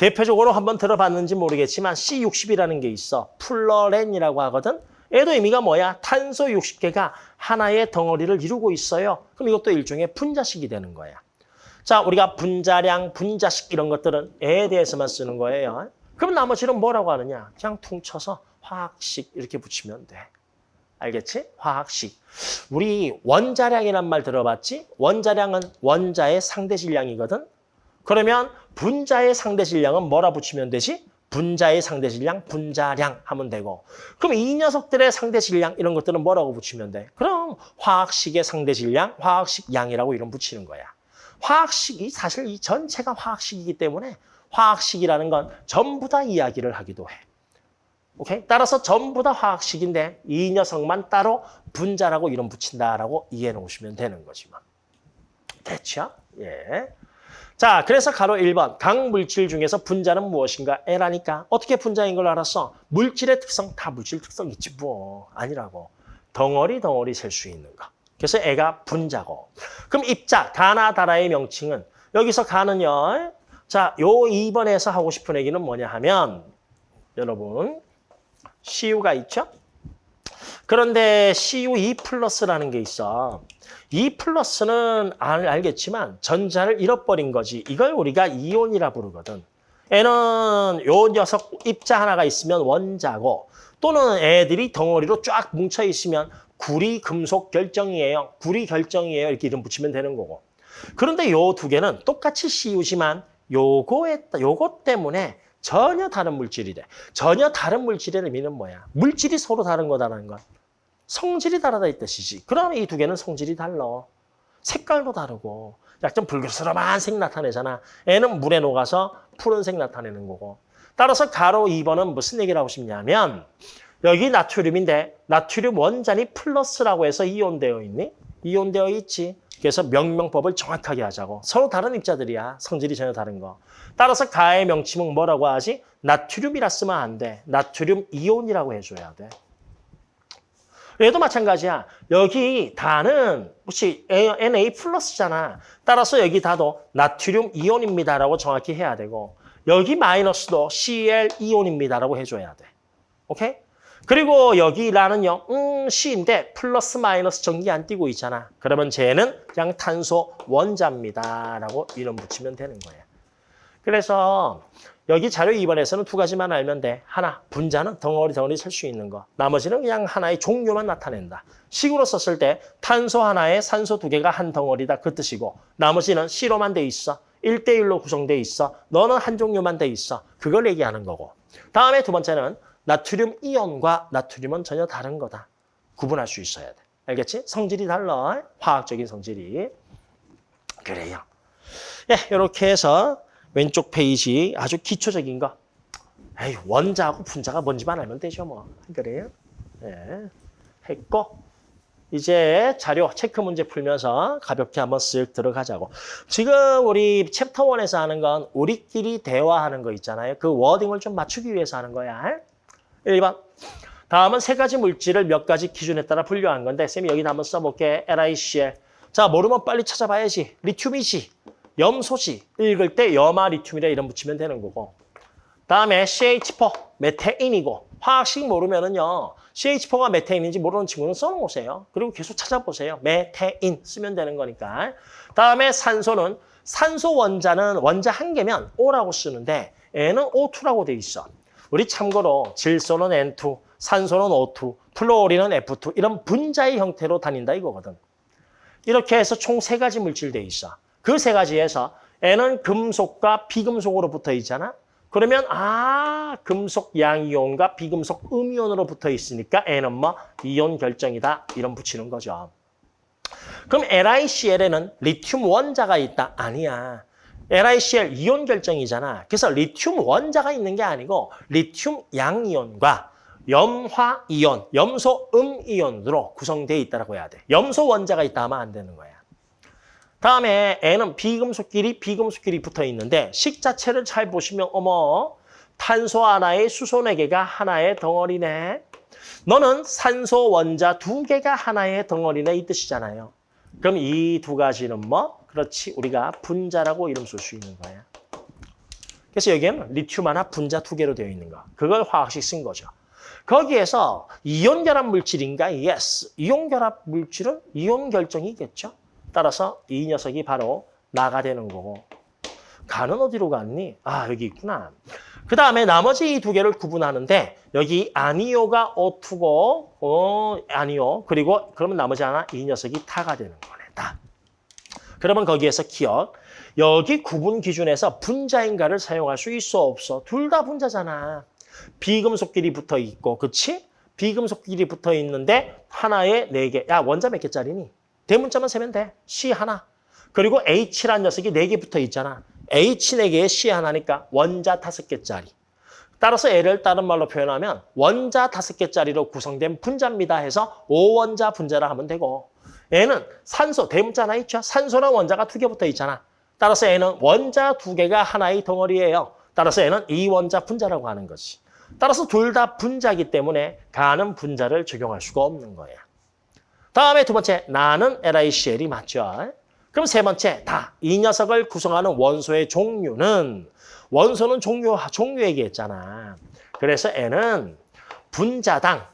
대표적으로 한번 들어봤는지 모르겠지만 C60이라는 게 있어. 플러렌이라고 하거든. 얘도 의미가 뭐야? 탄소 60개가 하나의 덩어리를 이루고 있어요. 그럼 이것도 일종의 분자식이 되는 거야. 자, 우리가 분자량, 분자식 이런 것들은 애에 대해서만 쓰는 거예요. 그럼 나머지는 뭐라고 하느냐? 그냥 퉁쳐서 화학식 이렇게 붙이면 돼. 알겠지? 화학식. 우리 원자량이란 말 들어봤지? 원자량은 원자의 상대 질량이거든. 그러면 분자의 상대 질량은 뭐라 붙이면 되지? 분자의 상대 질량, 분자량 하면 되고. 그럼 이 녀석들의 상대 질량 이런 것들은 뭐라고 붙이면 돼? 그럼 화학식의 상대 질량, 화학식 양이라고 이름 붙이는 거야. 화학식이 사실 이 전체가 화학식이기 때문에 화학식이라는 건 전부 다 이야기를 하기도 해. 오케이? 따라서 전부 다 화학식인데 이 녀석만 따로 분자라고 이름 붙인다라고 이해해 놓으시면 되는 거지만. 됐죠? 예. 자, 그래서 가로 1번. 각 물질 중에서 분자는 무엇인가? L하니까. 어떻게 분자인 걸 알았어? 물질의 특성, 다 물질 특성 있지 뭐. 아니라고. 덩어리 덩어리 셀 수 있는 거. 그래서 애가 분자고. 그럼 입자, 가나 다라의 명칭은 여기서 가는요. 자, 요 2번에서 하고 싶은 얘기는 뭐냐 하면 여러분 CU가 있죠? 그런데 CU2 플러스라는 게 있어. 2 플러스는 알, 알겠지만 전자를 잃어버린 거지. 이걸 우리가 이온이라 부르거든. 애는 요 녀석 입자 하나가 있으면 원자고 또는 애들이 덩어리로 쫙 뭉쳐 있으면 구리 금속 결정이에요. 구리 결정이에요. 이렇게 이름 붙이면 되는 거고. 그런데 요 두 개는 똑같이 CU지만 요거에 요거 때문에 전혀 다른 물질이 돼. 전혀 다른 물질의 의미는 뭐야? 물질이 서로 다른 거다라는 건. 성질이 다르다 이 뜻이지. 그러면 이 두 개는 성질이 달라. 색깔도 다르고 약간 붉은스름한 색 나타내잖아. 애는 물에 녹아서 푸른색 나타내는 거고. 따라서 가로 2번은 무슨 얘기를 하고 싶냐면 여기 나트륨인데 나트륨 원자니 플러스라고 해서 이온되어 있니? 이온되어 있지. 그래서 명명법을 정확하게 하자고. 서로 다른 입자들이야. 성질이 전혀 다른 거. 따라서 가의 명칭은 뭐라고 하지? 나트륨이라 쓰면 안 돼. 나트륨 이온이라고 해줘야 돼. 얘도 마찬가지야. 여기 다는 혹시 Na 플러스잖아. 따라서 여기 다도 나트륨 이온입니다라고 정확히 해야 되고 여기 마이너스도 Cl 이온입니다라고 해줘야 돼. 오케이? 그리고 여기 라는요. 음, C인데 플러스 마이너스 전기 안 띄고 있잖아. 그러면 쟤는 그냥 탄소 원자입니다라고 이름 붙이면 되는 거야. 그래서 여기 자료 2번에서는 두 가지만 알면 돼. 하나, 분자는 덩어리 덩어리 셀 수 있는 거. 나머지는 그냥 하나의 종류만 나타낸다. 식으로 썼을 때 탄소 하나에 산소 두 개가 한 덩어리다 그 뜻이고 나머지는 C로만 돼 있어. 1대1로 구성돼 있어. 너는 한 종류만 돼 있어. 그걸 얘기하는 거고. 다음에 두 번째는 나트륨 이온과 나트륨은 전혀 다른 거다. 구분할 수 있어야 돼. 알겠지? 성질이 달라. 화학적인 성질이. 그래요. 예, 이렇게 해서 왼쪽 페이지 아주 기초적인 거. 에이, 원자하고 분자가 뭔지만 알면 되죠, 뭐. 그래요? 예. 했고, 이제 자료 체크 문제 풀면서 가볍게 한번 쓱 들어가자고. 지금 우리 chapter one에서 하는 건 우리끼리 대화하는 거 있잖아요. 그 wording을 좀 맞추기 위해서 하는 거야. 1번. 다음은 세 가지 물질을 몇 가지 기준에 따라 분류한 건데 쌤이 여기다 한번 써볼게. LiCl. 자, 모르면 빨리 찾아봐야지. 리튬이지. 염소지. 읽을 때 염화 리튬이라 이름 붙이면 되는 거고. 다음에 CH4, 메테인이고. 화학식 모르면은요. CH4가 메테인인지 모르는 친구는 써놓으세요. 그리고 계속 찾아보세요. 메테인 쓰면 되는 거니까. 다음에 산소는 산소 원자는 원자 한 개면 O라고 쓰는데 N은 O2라고 돼 있어. 우리 참고로 질소는 N2, 산소는 O2, 플로리는 F2 이런 분자의 형태로 다닌다 이거거든. 이렇게 해서 총 세 가지 물질 돼 있어. 그 세 가지에서 N은 금속과 비금속으로 붙어 있잖아. 그러면 아 금속 양이온과 비금속 음이온으로 붙어 있으니까 N은 뭐 이온 결정이다 이런 붙이는 거죠. 그럼 LiCl에는 리튬 원자가 있다? 아니야. LiCl 이온 결정이잖아. 그래서 리튬 원자가 있는 게 아니고 리튬 양이온과 염화 이온, 염소 음 이온으로 구성되어 있다고 해야 돼. 염소 원자가 있다 하면 안 되는 거야. 다음에 N은 비금속끼리 비금속끼리 붙어 있는데 식 자체를 잘 보시면 어머 탄소 하나에 수소 네 개가 하나의 덩어리네. 너는 산소 원자 두 개가 하나의 덩어리네 이 뜻이잖아요. 그럼 이 두 가지는 뭐? 그렇지 우리가 분자라고 이름 쓸 수 있는 거야. 그래서 여기에는 리튬 하나 분자 두 개로 되어 있는 거. 그걸 화학식 쓴 거죠. 거기에서 이온 결합 물질인가? Yes. 이온 결합 물질은 이온 결정이겠죠. 따라서 이 녀석이 바로 나가 되는 거고. 가는 어디로 갔니? 아, 여기 있구나. 그 다음에 나머지 이 두 개를 구분하는데 여기 아니오가 O2고 어, 아니오. 그리고 그러면 나머지 하나 이 녀석이 타가 되는 거네. 다. 그러면 거기에서 기억. 여기 구분 기준에서 분자인가를 사용할 수 있어 없어? 둘 다 분자잖아. 비금속끼리 붙어 있고, 그치? 비금속끼리 붙어 있는데 하나에 네 개. 야, 원자 몇 개짜리니? 대문자만 세면 돼. C 하나. 그리고 H란 녀석이 네개 붙어 있잖아. H 네 개에 C 하나니까 원자 다섯 개짜리. 따라서 L을 다른 말로 표현하면 원자 다섯 개짜리로 구성된 분자입니다 해서 오원자 분자라 하면 되고 얘는 산소, 대문자 하나 있죠? 산소랑 원자가 두 개 붙어 있잖아. 따라서 얘는 원자 두 개가 하나의 덩어리예요. 따라서 얘는 이원자 분자라고 하는 거지. 따라서 둘 다 분자이기 때문에 가는 분자를 적용할 수가 없는 거야. 다음에 두 번째, 나는 LICL이 맞죠. 그럼 세 번째, 다. 이 녀석을 구성하는 원소의 종류는 원소는 종류, 종류 얘기했잖아. 그래서 N은 분자당.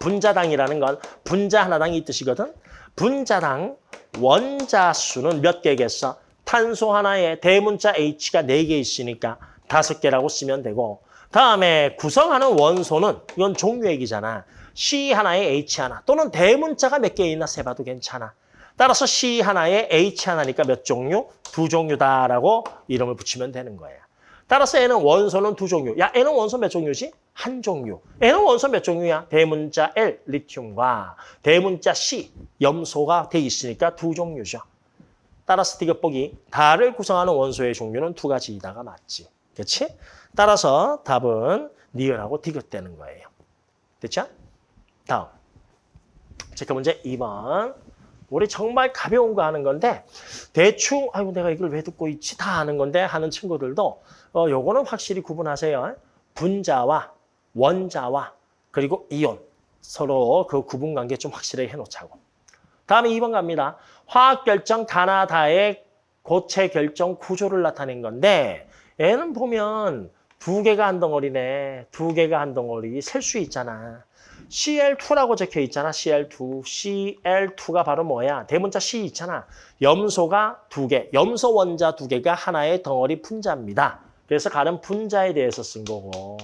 분자당이라는 건 분자 하나당 이 뜻이거든. 분자당 원자 수는 몇 개겠어? 탄소 하나에 대문자 H가 네 개 있으니까 다섯 개라고 쓰면 되고 다음에 구성하는 원소는 이건 종류 얘기잖아. C 하나에 H 하나 또는 대문자가 몇 개 있나 세봐도 괜찮아. 따라서 C 하나에 H 하나니까 몇 종류? 두 종류다라고 이름을 붙이면 되는 거예요. 따라서 N은 원소는 두 종류. 야, N은 원소 몇 종류지? 한 종류. N은 원소 몇 종류야? 대문자 L, 리튬과 대문자 C, 염소가 돼 있으니까 두 종류죠. 따라서 디귿보기 달을 구성하는 원소의 종류는 두 가지이다가 맞지. 그렇지? 따라서 답은 니은하고 디귿되는 거예요. 됐죠? 다음. 체크 문제 2번. 우리 정말 가벼운 거 하는 건데 대충 아이고 내가 이걸 왜 듣고 있지 다 아는 건데 하는 친구들도 어 요거는 확실히 구분하세요. 분자와 원자와 그리고 이온 서로 그 구분 관계 좀 확실하게 해놓자고. 다음에 2번 갑니다. 화학 결정 다나다의 고체 결정 구조를 나타낸 건데 얘는 보면 두 개가 한 덩어리네. 두 개가 한 덩어리 셀 수 있잖아. CL2라고 적혀 있잖아. CL2. CL2가 바로 뭐야? 대문자 C 있잖아. 염소가 두 개, 염소 원자 두 개가 하나의 덩어리 분자입니다. 그래서 가는 분자에 대해서 쓴 거고.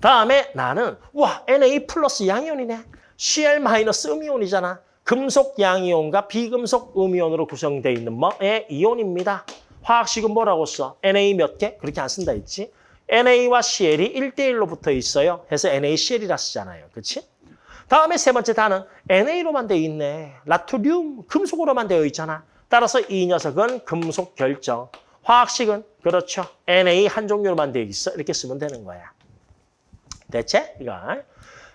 다음에 나는 와 Na 플러스 양이온이네. Cl 마이너스 음이온이잖아. 금속 양이온과 비금속 음이온으로 구성되어 있는 뭐의 이온입니다. 화학식은 뭐라고 써? Na 몇 개? 그렇게 안 쓴다 했지? NA와 CL이 1대1로 붙어 있어요. 해서 NaCl이라 쓰잖아요. 그렇지? 다음에 세 번째 단은 NA로만 되어 있네. 나트륨, 금속으로만 되어 있잖아. 따라서 이 녀석은 금속 결정. 화학식은 그렇죠. Na 한 종류로만 되어 있어. 이렇게 쓰면 되는 거야. 대체? 이거.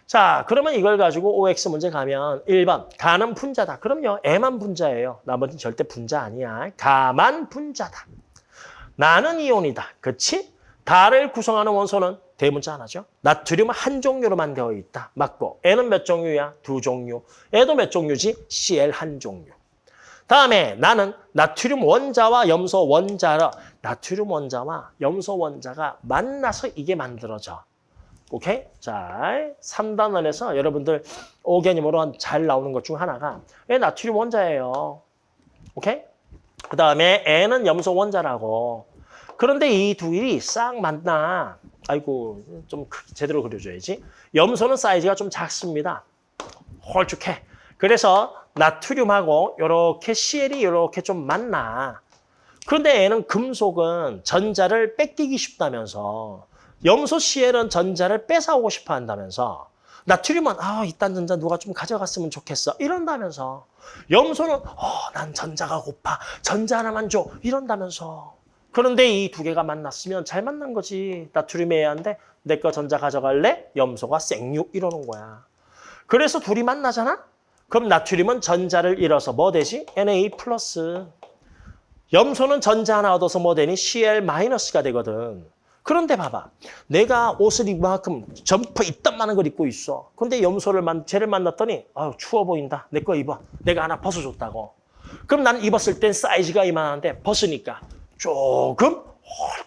자, 그러면 이걸 가지고 OX 문제 가면 1번 가는 분자다. 그럼요. M만 분자예요. 나머지는 절대 분자 아니야. 가만 분자다. 나는 이온이다. 그치? 달을 구성하는 원소는 대문자 하나죠. 나트륨 한 종류로만 되어 있다. 맞고 N은 몇 종류야? 두 종류. N도 몇 종류지? Cl 한 종류. 다음에 나는 나트륨 원자와 염소 원자라 나트륨 원자와 염소 원자가 만나서 이게 만들어져. 오케이? 자, 3단원에서 여러분들 오개념으로 잘 나오는 것 중 하나가 왜 나트륨 원자예요. 오케이? 그 다음에 N은 염소 원자라고. 그런데 이 두 일이 싹 만나. 아이고, 좀 제대로 그려줘야지. 염소는 사이즈가 좀 작습니다. 홀쭉해. 그래서 나트륨하고 이렇게 CL이 이렇게 좀 만나. 그런데 얘는 금속은 전자를 뺏기기 쉽다면서 염소 CL은 전자를 뺏어오고 싶어 한다면서 나트륨은 아 이딴 전자 누가 좀 가져갔으면 좋겠어 이런다면서 염소는 어 난 전자가 고파 전자 하나만 줘 이런다면서 그런데 이 두 개가 만났으면 잘 만난 거지 나트륨이 애한데 내 거 전자 가져갈래? 염소가 생육 이러는 거야 그래서 둘이 만나잖아? 그럼 나트륨은 전자를 잃어서 뭐 되지? Na 플러스 염소는 전자 하나 얻어서 뭐 되니? Cl 마이너스가 되거든 그런데 봐봐. 내가 옷을 이만큼 점퍼 이딴만한 걸 입고 있어. 근데 염소를 만, 쟤를 만났더니 아유 추워 보인다. 내 거 입어. 내가 하나 벗어줬다고. 그럼 나는 입었을 땐 사이즈가 이만한데 벗으니까 조금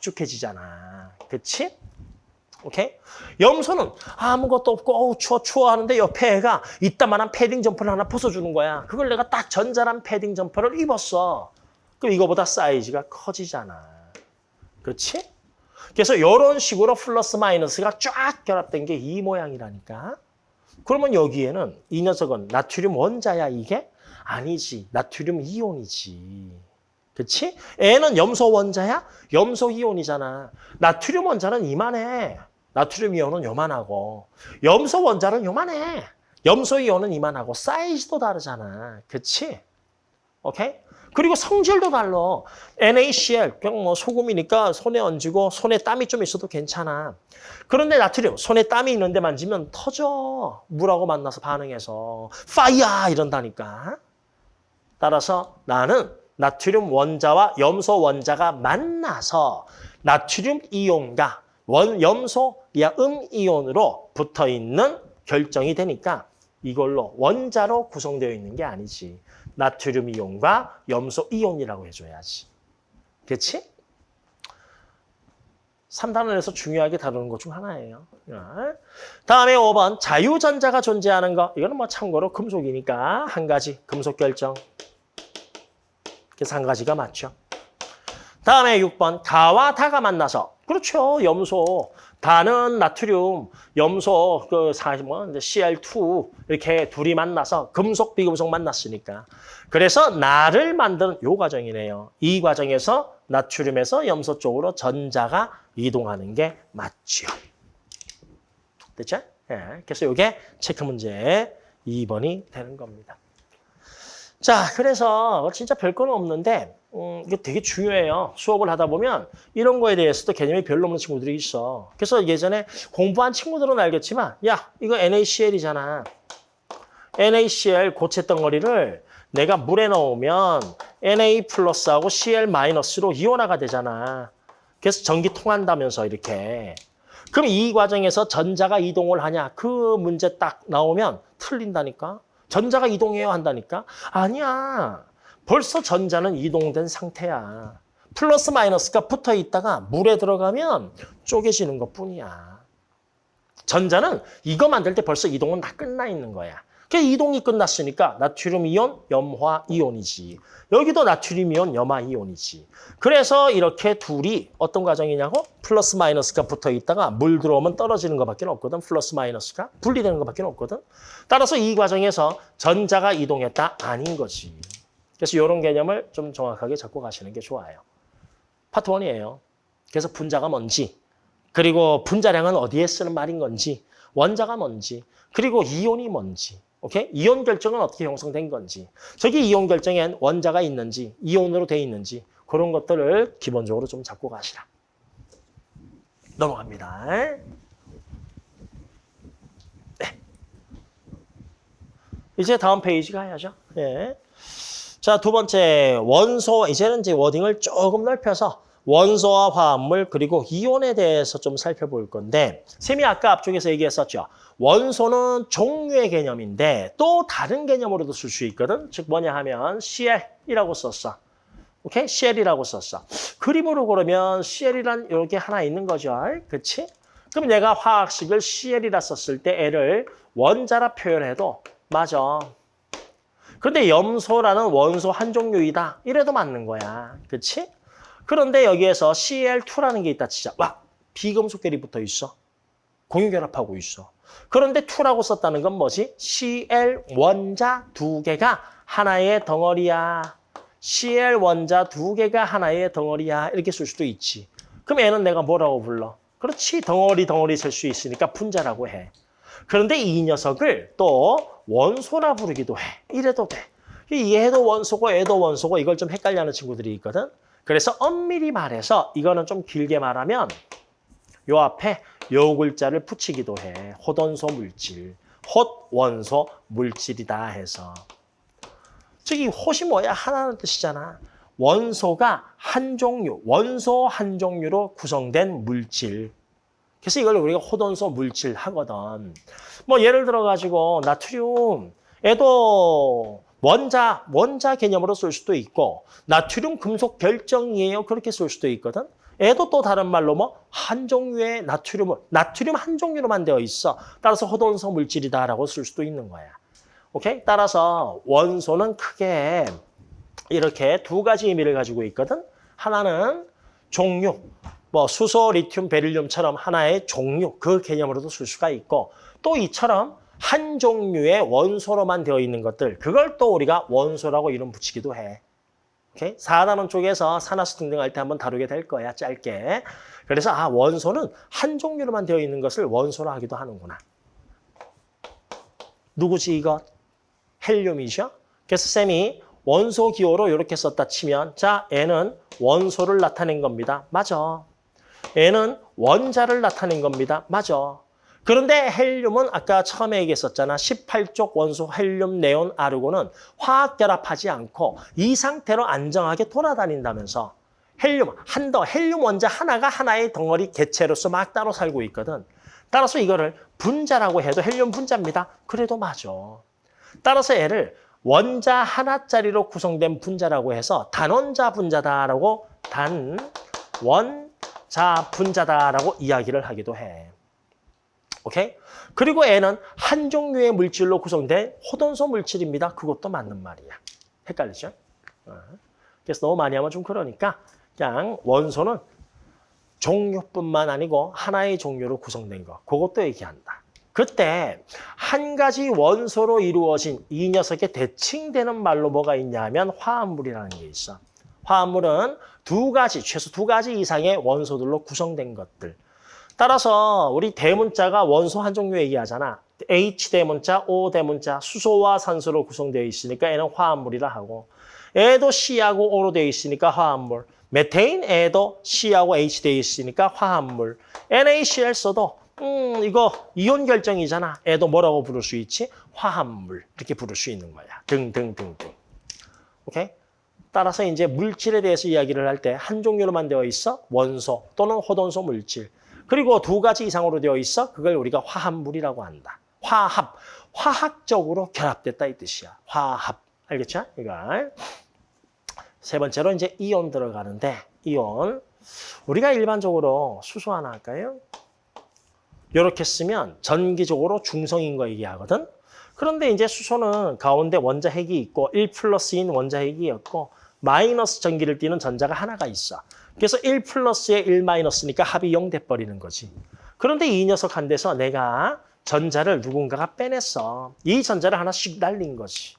홀쭉해지잖아. 그치? 오케이? 염소는 아무것도 없고 어우 추워 추워 하는데 옆에 애가 이따만한 패딩 점퍼를 하나 벗어주는 거야. 그걸 내가 딱 전자란 패딩 점퍼를 입었어. 그럼 이거보다 사이즈가 커지잖아. 그렇지? 그래서 이런 식으로 플러스 마이너스가 쫙 결합된 게 이 모양이라니까. 그러면 여기에는 이 녀석은 나트륨 원자야 이게? 아니지. 나트륨 이온이지. 그치? 애는 염소 원자야? 염소 이온이잖아. 나트륨 원자는 이만해. 나트륨 이온은 요만하고. 염소 원자는 요만해. 염소 이온은 이만하고. 사이즈도 다르잖아. 그치? 오케이? 그리고 성질도 달라. NaCl, 그냥 뭐 소금이니까 손에 얹고 손에 땀이 좀 있어도 괜찮아. 그런데 나트륨, 손에 땀이 있는데 만지면 터져. 물하고 만나서 반응해서. 파이야! 이런다니까. 따라서 나는 나트륨 원자와 염소 원자가 만나서 나트륨 이온과 원, 염소, 야, 음 이온으로 붙어 있는 결정이 되니까 이걸로 원자로 구성되어 있는 게 아니지. 나트륨 이온과 염소 이온이라고 해줘야지. 그렇지? 3단원에서 중요하게 다루는 것 중 하나예요. 자, 다음에 5번 자유전자가 존재하는 거. 이거는 뭐 참고로 금속이니까 한 가지 금속 결정. 그래서 한 가지가 맞죠. 다음에 6번 가와 다가 만나서 그렇죠. 염소. 다는 나트륨, 염소 그 사, 뭐 Cl2 이렇게 둘이 만나서 금속 비금속 만났으니까. 그래서 나를 만드는 요 과정이네요. 이 과정에서 나트륨에서 염소 쪽으로 전자가 이동하는 게 맞죠. 됐죠? 예. 그래서 이게 체크 문제 2번이 되는 겁니다. 자, 그래서 진짜 별거는 없는데 음, 이게 되게 중요해요. 수업을 하다 보면 이런 거에 대해서도 개념이 별로 없는 친구들이 있어. 그래서 예전에 공부한 친구들은 알겠지만 야, 이거 NaCl이잖아. NaCl 고체 덩어리를 내가 물에 넣으면 Na 플러스하고 Cl 마이너스로 이온화가 되잖아. 그래서 전기 통한다면서 이렇게. 그럼 이 과정에서 전자가 이동을 하냐? 그 문제 딱 나오면 틀린다니까. 전자가 이동해야 한다니까? 아니야. 벌써 전자는 이동된 상태야. 플러스 마이너스가 붙어 있다가 물에 들어가면 쪼개지는 것 뿐이야. 전자는 이거 만들 때 벌써 이동은 다 끝나 있는 거야. 그 이동이 끝났으니까 나트륨 이온, 염화 이온이지. 여기도 나트륨 이온, 염화 이온이지. 그래서 이렇게 둘이 어떤 과정이냐고? 플러스 마이너스가 붙어 있다가 물 들어오면 떨어지는 것밖에 없거든. 플러스 마이너스가 분리되는 것밖에 없거든. 따라서 이 과정에서 전자가 이동했다 아닌 거지. 그래서 이런 개념을 좀 정확하게 잡고 가시는 게 좋아요. 파트 1이에요. 그래서 분자가 뭔지, 그리고 분자량은 어디에 쓰는 말인 건지, 원자가 뭔지, 그리고 이온이 뭔지, 오케이? 이온 결정은 어떻게 형성된 건지, 저기 이온 결정엔 원자가 있는지, 이온으로 돼 있는지, 그런 것들을 기본적으로 좀 잡고 가시라. 넘어갑니다. 네. 이제 다음 페이지 가야죠. 예. 자, 두 번째 원소 이제는 이제 워딩을 조금 넓혀서 원소와 화합물 그리고 이온에 대해서 좀 살펴볼 건데 쌤이 아까 앞쪽에서 얘기했었죠. 원소는 종류의 개념인데 또 다른 개념으로도 쓸 수 있거든. 즉 뭐냐 하면 CL이라고 썼어. 오케이? CL이라고 썼어. 그림으로 그러면 CL이란 이렇게 하나 있는 거죠. 그렇지? 그럼 내가 화학식을 CL이라 썼을 때 L을 원자라 표현해도 맞아. 그런데 염소라는 원소 한 종류이다. 이래도 맞는 거야. 그렇지? 그런데 여기에서 Cl2라는 게 있다 치자. 와, 비금속결이 붙어 있어. 공유결합하고 있어. 그런데 2라고 썼다는 건 뭐지? Cl 원자 두 개가 하나의 덩어리야. Cl 원자 두 개가 하나의 덩어리야. 이렇게 쓸 수도 있지. 그럼 얘는 내가 뭐라고 불러? 그렇지. 덩어리 덩어리 셀 수 있으니까 분자라고 해. 그런데 이 녀석을 또 원소라 부르기도 해. 이래도 돼. 얘도 원소고 얘도 원소고 이걸 좀 헷갈려하는 친구들이 있거든. 그래서 엄밀히 말해서 이거는 좀 길게 말하면 요 앞에 요 글자를 붙이기도 해. 호돈소 물질, 헛 원소 물질이다 해서. 저기 헛이 뭐야? 하나는 뜻이잖아. 원소가 한 종류, 원소 한 종류로 구성된 물질. 그래서 이걸 우리가 호돈소 물질 하거든. 뭐 예를 들어 가지고 나트륨, 애도 원자, 원자 개념으로 쓸 수도 있고 나트륨 금속 결정이에요. 그렇게 쓸 수도 있거든. 애도 또 다른 말로 뭐 한 종류의 나트륨을 나트륨 한 종류로만 되어 있어. 따라서 호돈성 물질이다라고 쓸 수도 있는 거야. 오케이? 따라서 원소는 크게 이렇게 두 가지 의미를 가지고 있거든. 하나는 종류, 뭐 수소, 리튬, 베릴륨처럼 하나의 종류 그 개념으로도 쓸 수가 있고 또 이처럼 한 종류의 원소로만 되어 있는 것들 그걸 또 우리가 원소라고 이름 붙이기도 해. 오케이? 4단원 쪽에서 산화수 등등 할 때 한번 다루게 될 거야, 짧게. 그래서 아 원소는 한 종류로만 되어 있는 것을 원소로 하기도 하는구나. 누구지 이거? 헬륨이죠? 그래서 쌤이 원소 기호로 이렇게 썼다 치면 자, N은 원소를 나타낸 겁니다. 맞아. N은 원자를 나타낸 겁니다. 맞아. 그런데 헬륨은 아까 처음에 얘기했었잖아. 18쪽 원소 헬륨, 네온, 아르곤은 화학 결합하지 않고 이 상태로 안정하게 돌아다닌다면서 헬륨, 한 더, 헬륨 원자 하나가 하나의 덩어리 개체로서 막 따로 살고 있거든. 따라서 이거를 분자라고 해도 헬륨 분자입니다. 그래도 맞아. 따라서 얘를 원자 하나짜리로 구성된 분자라고 해서 단원자 분자다라고 단원자 분자다라고 이야기를 하기도 해. 오케이? 그리고 애는 한 종류의 물질로 구성된 호돈소 물질입니다. 그것도 맞는 말이야. 헷갈리죠? 어. 그래서 너무 많이 하면 좀 그러니까 그냥 원소는 종류뿐만 아니고 하나의 종류로 구성된 거. 그것도 얘기한다. 그때 한 가지 원소로 이루어진 이 녀석의 대칭되는 말로 뭐가 있냐 하면 화합물이라는 게 있어. 화합물은 두 가지, 최소 두 가지 이상의 원소들로 구성된 것들. 따라서 우리 대문자가 원소 한 종류 얘기하잖아. H 대문자, O 대문자, 수소와 산소로 구성되어 있으니까 얘는 화합물이라 하고 애도 C하고 O로 되어 있으니까 화합물. 메테인 애도 C하고 H 되어 있으니까 화합물. NaCl 써도 음 이거 이온 결정이잖아. 애도 뭐라고 부를 수 있지? 화합물. 이렇게 부를 수 있는 거야. 등등등등. 오케이? 따라서 이제 물질에 대해서 이야기를 할 때 한 종류로만 되어 있어 원소 또는 호돈소 물질. 그리고 두 가지 이상으로 되어 있어 그걸 우리가 화합물이라고 한다. 화합, 화학적으로 결합됐다 이 뜻이야. 화합, 알겠죠? 이거 세 번째로 이제 이온 들어가는데 이온 우리가 일반적으로 수소 하나 할까요? 이렇게 쓰면 전기적으로 중성인 거 얘기하거든. 그런데 이제 수소는 가운데 원자핵이 있고 1 플러스인 원자핵이었고 마이너스 전기를 띠는 전자가 하나가 있어. 그래서 1 플러스에 1 마이너스니까 합이 0 돼버리는 거지. 그런데 이 녀석 한 데서 내가 전자를 누군가가 빼냈어. 이 전자를 하나씩 날린 거지.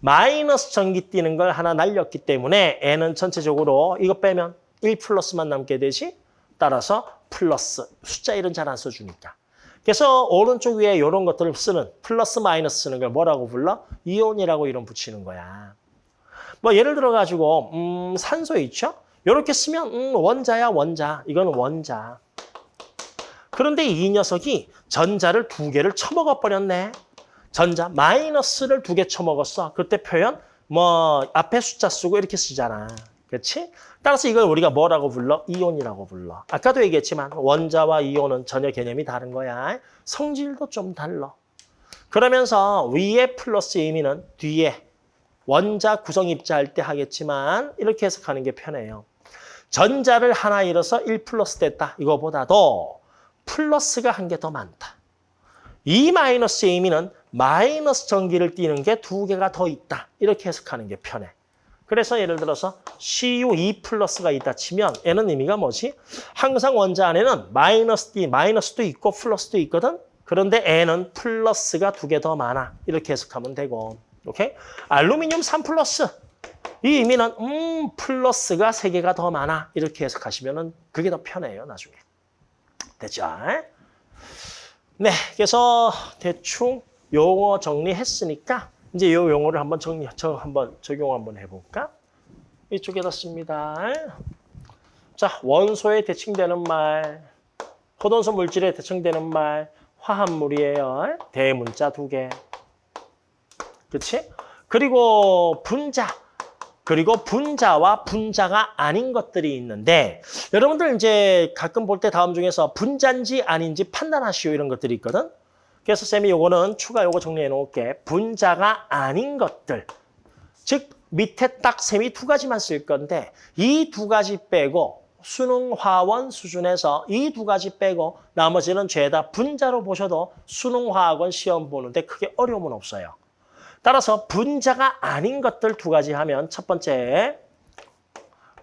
마이너스 전기 띠는 걸 하나 날렸기 때문에 N은 전체적으로 이거 빼면 1 플러스만 남게 되지. 따라서 플러스, 숫자 1은 잘 안 써주니까. 그래서 오른쪽 위에 이런 것들을 쓰는 플러스 마이너스 쓰는 걸 뭐라고 불러? 이온이라고 이름 붙이는 거야. 뭐 예를 들어 가지고 음, 산소 있죠? 이렇게 쓰면 음, 원자야 원자. 이거는 원자. 그런데 이 녀석이 전자를 두 개를 처먹어 버렸네. 전자 마이너스를 두 개 처먹었어. 그때 표현 뭐 앞에 숫자 쓰고 이렇게 쓰잖아. 그렇지? 따라서 이걸 우리가 뭐라고 불러? 이온이라고 불러. 아까도 얘기했지만 원자와 이온은 전혀 개념이 다른 거야. 성질도 좀 달라. 그러면서 위에 플러스 의미는 뒤에 원자 구성 입자할 때 하겠지만 이렇게 해석하는 게 편해요. 전자를 하나 잃어서 1 플러스 됐다. 이거보다도 플러스가 한 개 더 많다. 이 마이너스의 의미는 마이너스 전기를 띠는 게 두 개가 더 있다. 이렇게 해석하는 게 편해. 그래서 예를 들어서 Cu2 플러스가 있다 치면 얘는 의미가 뭐지? 항상 원자 안에는 마이너스 D, 마이너스도 있고 플러스도 있거든. 그런데 얘는 플러스가 두 개 더 많아. 이렇게 해석하면 되고. 오케이? 알루미늄 3 플러스. 이 의미는 음 플러스가 세 개가 더 많아. 이렇게 해석하시면 그게 더 편해요. 나중에. 됐죠? 네, 그래서 대충 용어 정리했으니까 이제 이 용어를 한번 정리, 저 한번 적용 한번 해볼까? 이쪽에다 씁니다. 자, 원소에 대칭되는 말, 호돈소 물질에 대칭되는 말, 화합물이에요. 대문자 두 개. 그렇지? 그리고 분자. 그리고 분자와 분자가 아닌 것들이 있는데 여러분들 이제 가끔 볼 때 다음 중에서 분자인지 아닌지 판단하시오 이런 것들이 있거든. 그래서 쌤이 요거는 추가 요거 정리해 놓을게. 분자가 아닌 것들. 즉 밑에 딱 쌤이 두 가지만 쓸 건데 이 두 가지 빼고 수능 화원 수준에서 이 두 가지 빼고 나머지는 죄다 분자로 보셔도 수능 화학원 시험 보는데 크게 어려움은 없어요. 따라서 분자가 아닌 것들 두 가지 하면 첫 번째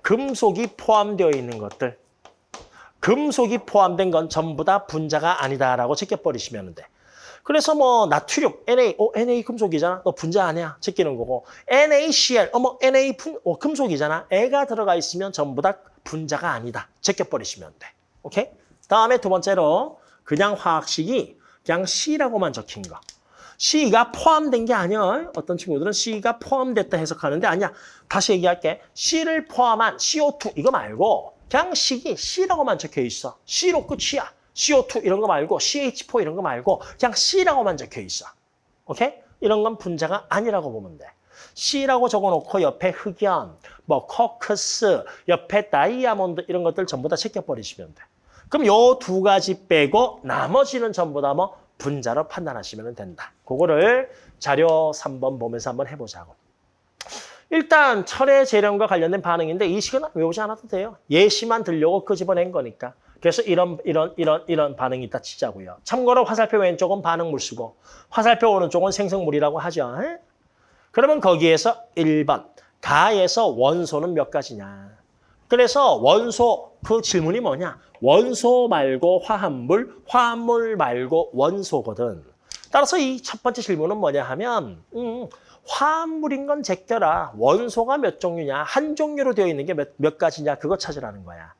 금속이 포함되어 있는 것들. 금속이 포함된 건 전부 다 분자가 아니다라고 제껴버리시면 돼. 그래서 뭐 나트륨, Na, 어, Na 금속이잖아. 너 분자 아니야. 제끼는 거고. NaCl, 어머 Na 분, 어, 금속이잖아. 애가 들어가 있으면 전부 다 분자가 아니다. 제껴버리시면 돼. 오케이? 다음에 두 번째로 그냥 화학식이 그냥 C라고만 적힌 거. C가 포함된 게 아니야. 어떤 친구들은 C가 포함됐다 해석하는데 아니야. 다시 얘기할게. C를 포함한 CO2 이거 말고 그냥 식이 C라고만 적혀 있어. C로 끝이야. CO2 이런 거 말고 CH4 이런 거 말고 그냥 C라고만 적혀 있어. 오케이? 이런 건 분자가 아니라고 보면 돼. C라고 적어놓고 옆에 흑연, 뭐 커크스, 옆에 다이아몬드 이런 것들 전부 다 제껴버리시면 돼. 그럼 요 두 가지 빼고 나머지는 전부 다 뭐 분자로 판단하시면 된다. 그거를 자료 3번 보면서 한번 해보자고. 일단 철의 재련과 관련된 반응인데 이 식은 외우지 않아도 돼요. 예시만 들려고 끄집어낸 거니까. 그래서 이런 이런 이런 이런 반응이 있다 치자고요. 참고로 화살표 왼쪽은 반응물 쓰고 화살표 오른쪽은 생성물이라고 하죠. 에? 그러면 거기에서 1번 가에서 원소는 몇 가지냐. 그래서 원소 그 질문이 뭐냐. 원소 말고 화합물, 화합물 말고 원소거든. 따라서 이 첫 번째 질문은 뭐냐 하면 음, 화합물인 건 제껴라. 원소가 몇 종류냐. 한 종류로 되어 있는 게 몇 몇 가지냐. 그거 찾으라는 거야.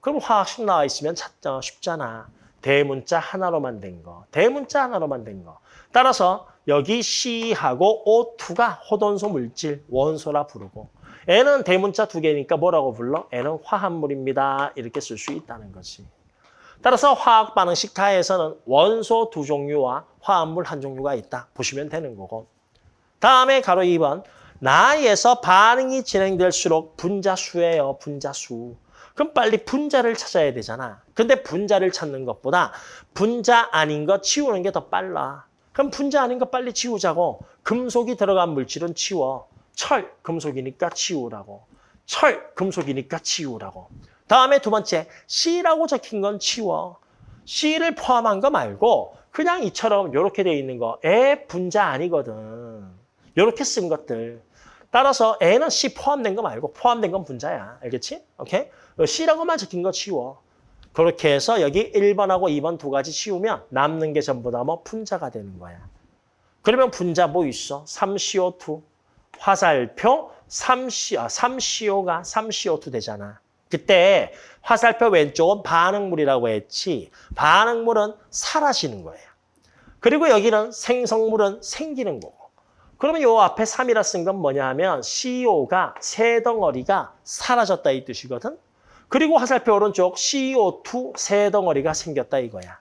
그럼 화학식 나와 있으면 찾자 쉽잖아. 대문자 하나로만 된 거. 대문자 하나로만 된 거. 따라서 여기 C하고 O2가 호돈소 물질, 원소라 부르고 N은 대문자 두 개니까 뭐라고 불러? N은 화합물입니다. 이렇게 쓸 수 있다는 거지. 따라서 화학 반응식 가에서는 원소 두 종류와 화합물 한 종류가 있다. 보시면 되는 거고. 다음에 가로 2번. 나에서 반응이 진행될수록 분자수예요. 분자수. 그럼 빨리 분자를 찾아야 되잖아. 근데 분자를 찾는 것보다 분자 아닌 거 치우는 게 더 빨라. 그럼 분자 아닌 거 빨리 치우자고. 금속이 들어간 물질은 치워. 철, 금속이니까 치우라고. 철, 금속이니까 치우라고. 다음에 두 번째, C라고 적힌 건 치워. C를 포함한 거 말고 그냥 이처럼 이렇게 돼 있는 거. 애 분자 아니거든. 이렇게 쓴 것들. 따라서 N은 C 포함된 거 말고 포함된 건 분자야. 알겠지? 오케이? C라고만 적힌 거 치워. 그렇게 해서 여기 1번하고 2번 두 가지 치우면 남는 게 전부 다 뭐 분자가 되는 거야. 그러면 분자 뭐 있어? 3CO2. 화살표 3C, 아, 3CO가 3CO2 되잖아. 그때 화살표 왼쪽은 반응물이라고 했지 반응물은 사라지는 거예요. 그리고 여기는 생성물은 생기는 거고. 그러면 요 앞에 3이라 쓴 건 뭐냐 하면 CO가 세 덩어리가 사라졌다 이 뜻이거든. 그리고 화살표 오른쪽 CO2 세 덩어리가 생겼다 이거야.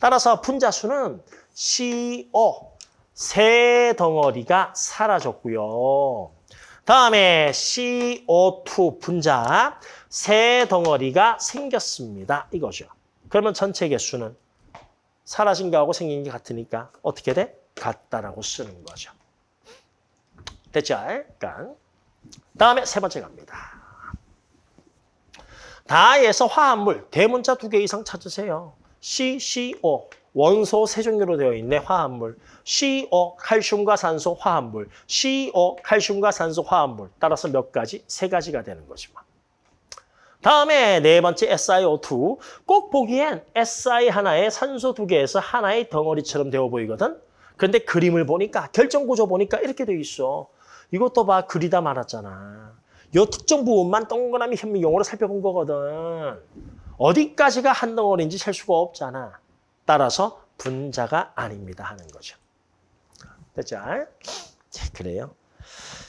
따라서 분자수는 CO 세 덩어리가 사라졌고요. 다음에 CO2 분자 세 덩어리가 생겼습니다. 이거죠. 그러면 전체 개수는 사라진 거하고 생긴 게 같으니까 어떻게 돼? 같다라고 쓰는 거죠. 됐죠? 그러니까 다음에 세 번째 갑니다. 다에서 화합물 대문자 두 개 이상 찾으세요. CCO 원소 세 종류로 되어 있는 화합물 CO 칼슘과 산소 화합물 CO 칼슘과 산소 화합물 따라서 몇 가지? 세 가지가 되는 거지 뭐. 다음에 네 번째 SiO2 꼭 보기엔 Si 하나에 산소 두 개에서 하나의 덩어리처럼 되어 보이거든. 근데 그림을 보니까 결정 구조 보니까 이렇게 돼 있어. 이것도 봐 그리다 말았잖아. 요 특정 부분만 동그라미 현미경으로 살펴본 거거든. 어디까지가 한 덩어리인지 셀 수가 없잖아. 따라서 분자가 아닙니다 하는 거죠. 됐죠? 자, 그래요.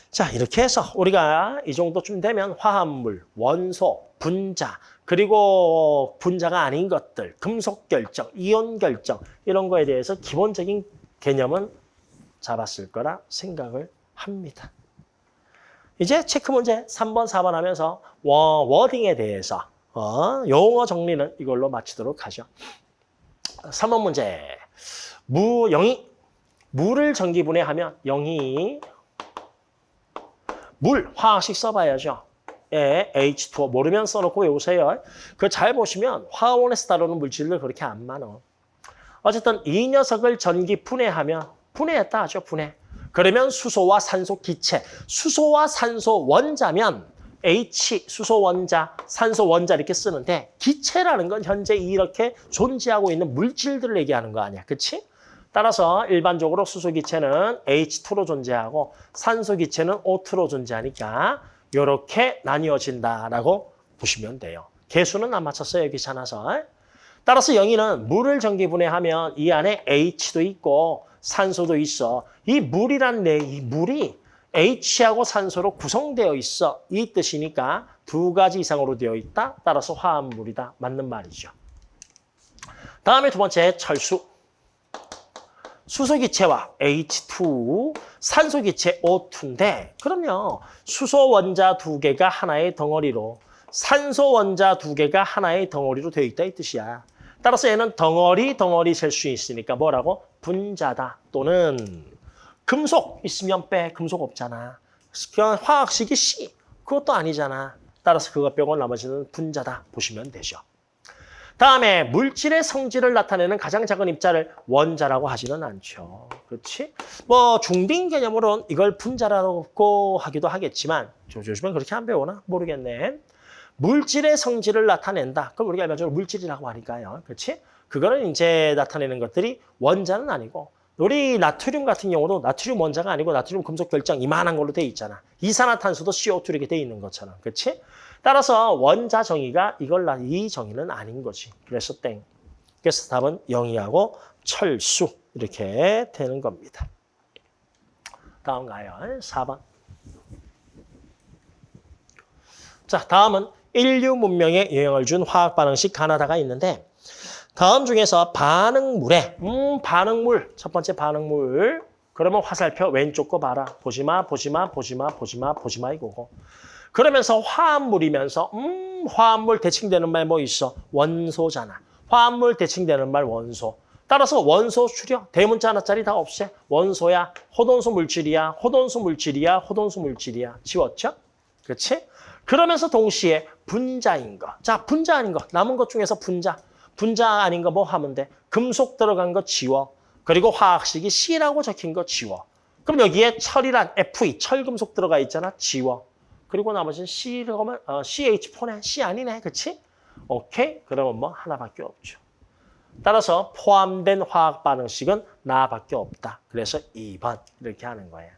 자, 이렇게 해서 우리가 이 정도쯤 되면 화합물, 원소, 분자, 그리고 분자가 아닌 것들, 금속 결정, 이온 결정 이런 거에 대해서 기본적인 개념은 잡았을 거라 생각을 합니다. 이제 체크 문제 3번, 4번 하면서 워딩에 대해서 어, 용어 정리는 이걸로 마치도록 하죠. 3번 문제. 무, 영이, 물을 전기분해하면 영이 물, 화학식 써봐야죠. 예, H2O 모르면 써놓고 외우세요. 그 잘 보시면 화원에서 다루는 물질들 그렇게 안 많아. 어쨌든 이 녀석을 전기 분해하면 분해했다 하죠, 분해. 그러면 수소와 산소 기체, 수소와 산소 원자면 H, 수소 원자, 산소 원자 이렇게 쓰는데 기체라는 건 현재 이렇게 존재하고 있는 물질들을 얘기하는 거 아니야, 그렇지? 따라서 일반적으로 수소 기체는 H2로 존재하고 산소 기체는 O2로 존재하니까 이렇게 나뉘어진다라고 보시면 돼요. 개수는 안 맞췄어요, 귀찮아서. 따라서 영희는 물을 전기분해하면 이 안에 H도 있고 산소도 있어. 이 물이란 내, 이 물이 H하고 산소로 구성되어 있어. 이 뜻이니까 두 가지 이상으로 되어 있다. 따라서 화합물이다. 맞는 말이죠. 다음에 두 번째 철수. 수소기체와 H2, 산소기체 O2인데 그럼요. 수소 원자 두 개가 하나의 덩어리로 산소 원자 두 개가 하나의 덩어리로 되어 있다 이 뜻이야. 따라서 얘는 덩어리 덩어리 셀 수 있으니까 뭐라고? 분자다 또는 금속 있으면 빼 금속 없잖아. 그냥 화학식이 C 그것도 아니잖아. 따라서 그거 빼고 나머지는 분자다 보시면 되죠. 다음에 물질의 성질을 나타내는 가장 작은 입자를 원자라고 하지는 않죠. 그렇지? 뭐 중딩 개념으로는 이걸 분자라고 하기도 하겠지만 요즘엔 그렇게 안 배우나? 모르겠네. 물질의 성질을 나타낸다. 그럼 우리가 일반적으로 물질이라고 하니까요. 그렇지? 그거는 이제 나타내는 것들이 원자는 아니고 우리 나트륨 같은 경우도 나트륨 원자가 아니고 나트륨 금속 결정 이만한 걸로 돼 있잖아. 이산화탄소도 CO2 이렇게 돼 있는 것처럼. 그렇지? 따라서 원자 정의가 이걸 나- 이 정의는 아닌 거지. 그래서 땡. 그래서 답은 영이하고 철수 이렇게 되는 겁니다. 다음 가요. 4번. 자, 다음은 인류 문명에 영향을 준 화학 반응식 가나다가 있는데 다음 중에서 반응물에 음 반응물 첫 번째 반응물 그러면 화살표 왼쪽 거 봐라 보지마 보지마 보지마 보지마 보지마 이거고 그러면서 화합물이면서 음 화합물 대칭되는 말 뭐 있어 원소잖아 화합물 대칭되는 말 원소 따라서 원소 추려 대문자 하나짜리 다 없애 원소야 호돈수 물질이야 호돈수 물질이야 호돈수 물질이야 지웠죠 그렇지 그러면서 동시에 분자인 거. 자, 분자 아닌 거. 남은 것 중에서 분자. 분자 아닌 거 뭐 하면 돼? 금속 들어간 거 지워. 그리고 화학식이 C라고 적힌 거 지워. 그럼 여기에 철이란 Fe, 철금속 들어가 있잖아. 지워. 그리고 나머지는 C라고 하면 어, CH4네. C 아니네. 그치? 오케이? 그러면 뭐 하나밖에 없죠. 따라서 포함된 화학 반응식은 나밖에 없다. 그래서 2번 이렇게 하는 거예요.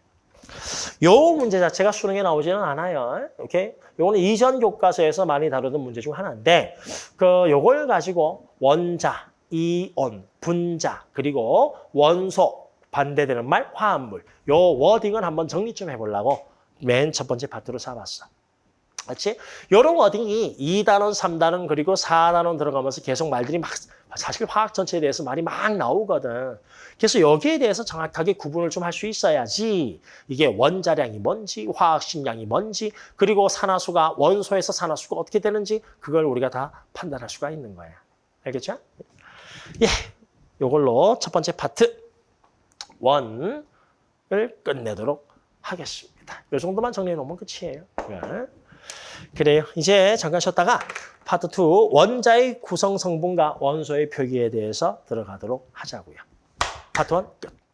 요 문제 자체가 수능에 나오지는 않아요. 오케이? 요거는 이전 교과서에서 많이 다루던 문제 중 하나인데 그 요걸 가지고 원자, 이온, 분자, 그리고 원소 반대되는 말 화합물. 요 워딩을 한번 정리 좀 해보려고 맨 첫 번째 파트로 잡았어. 그렇지? 요런 워딩이 2단원, 3단원, 그리고 4단원 들어가면서 계속 말들이 막 사실 화학 전체에 대해서 말이 막 나오거든. 그래서 여기에 대해서 정확하게 구분을 좀 할 수 있어야지 이게 원자량이 뭔지, 화학 식량이 뭔지, 그리고 산화수가 원소에서 산화수가 어떻게 되는지 그걸 우리가 다 판단할 수가 있는 거야. 알겠죠? 예, 요걸로 첫 번째 파트 원을 끝내도록 하겠습니다. 요 정도만 정리해 놓으면 끝이에요. 예. 그래요. 이제 잠깐 쉬었다가 파트 2 원자의 구성 성분과 원소의 표기에 대해서 들어가도록 하자고요. 파트 1 끝.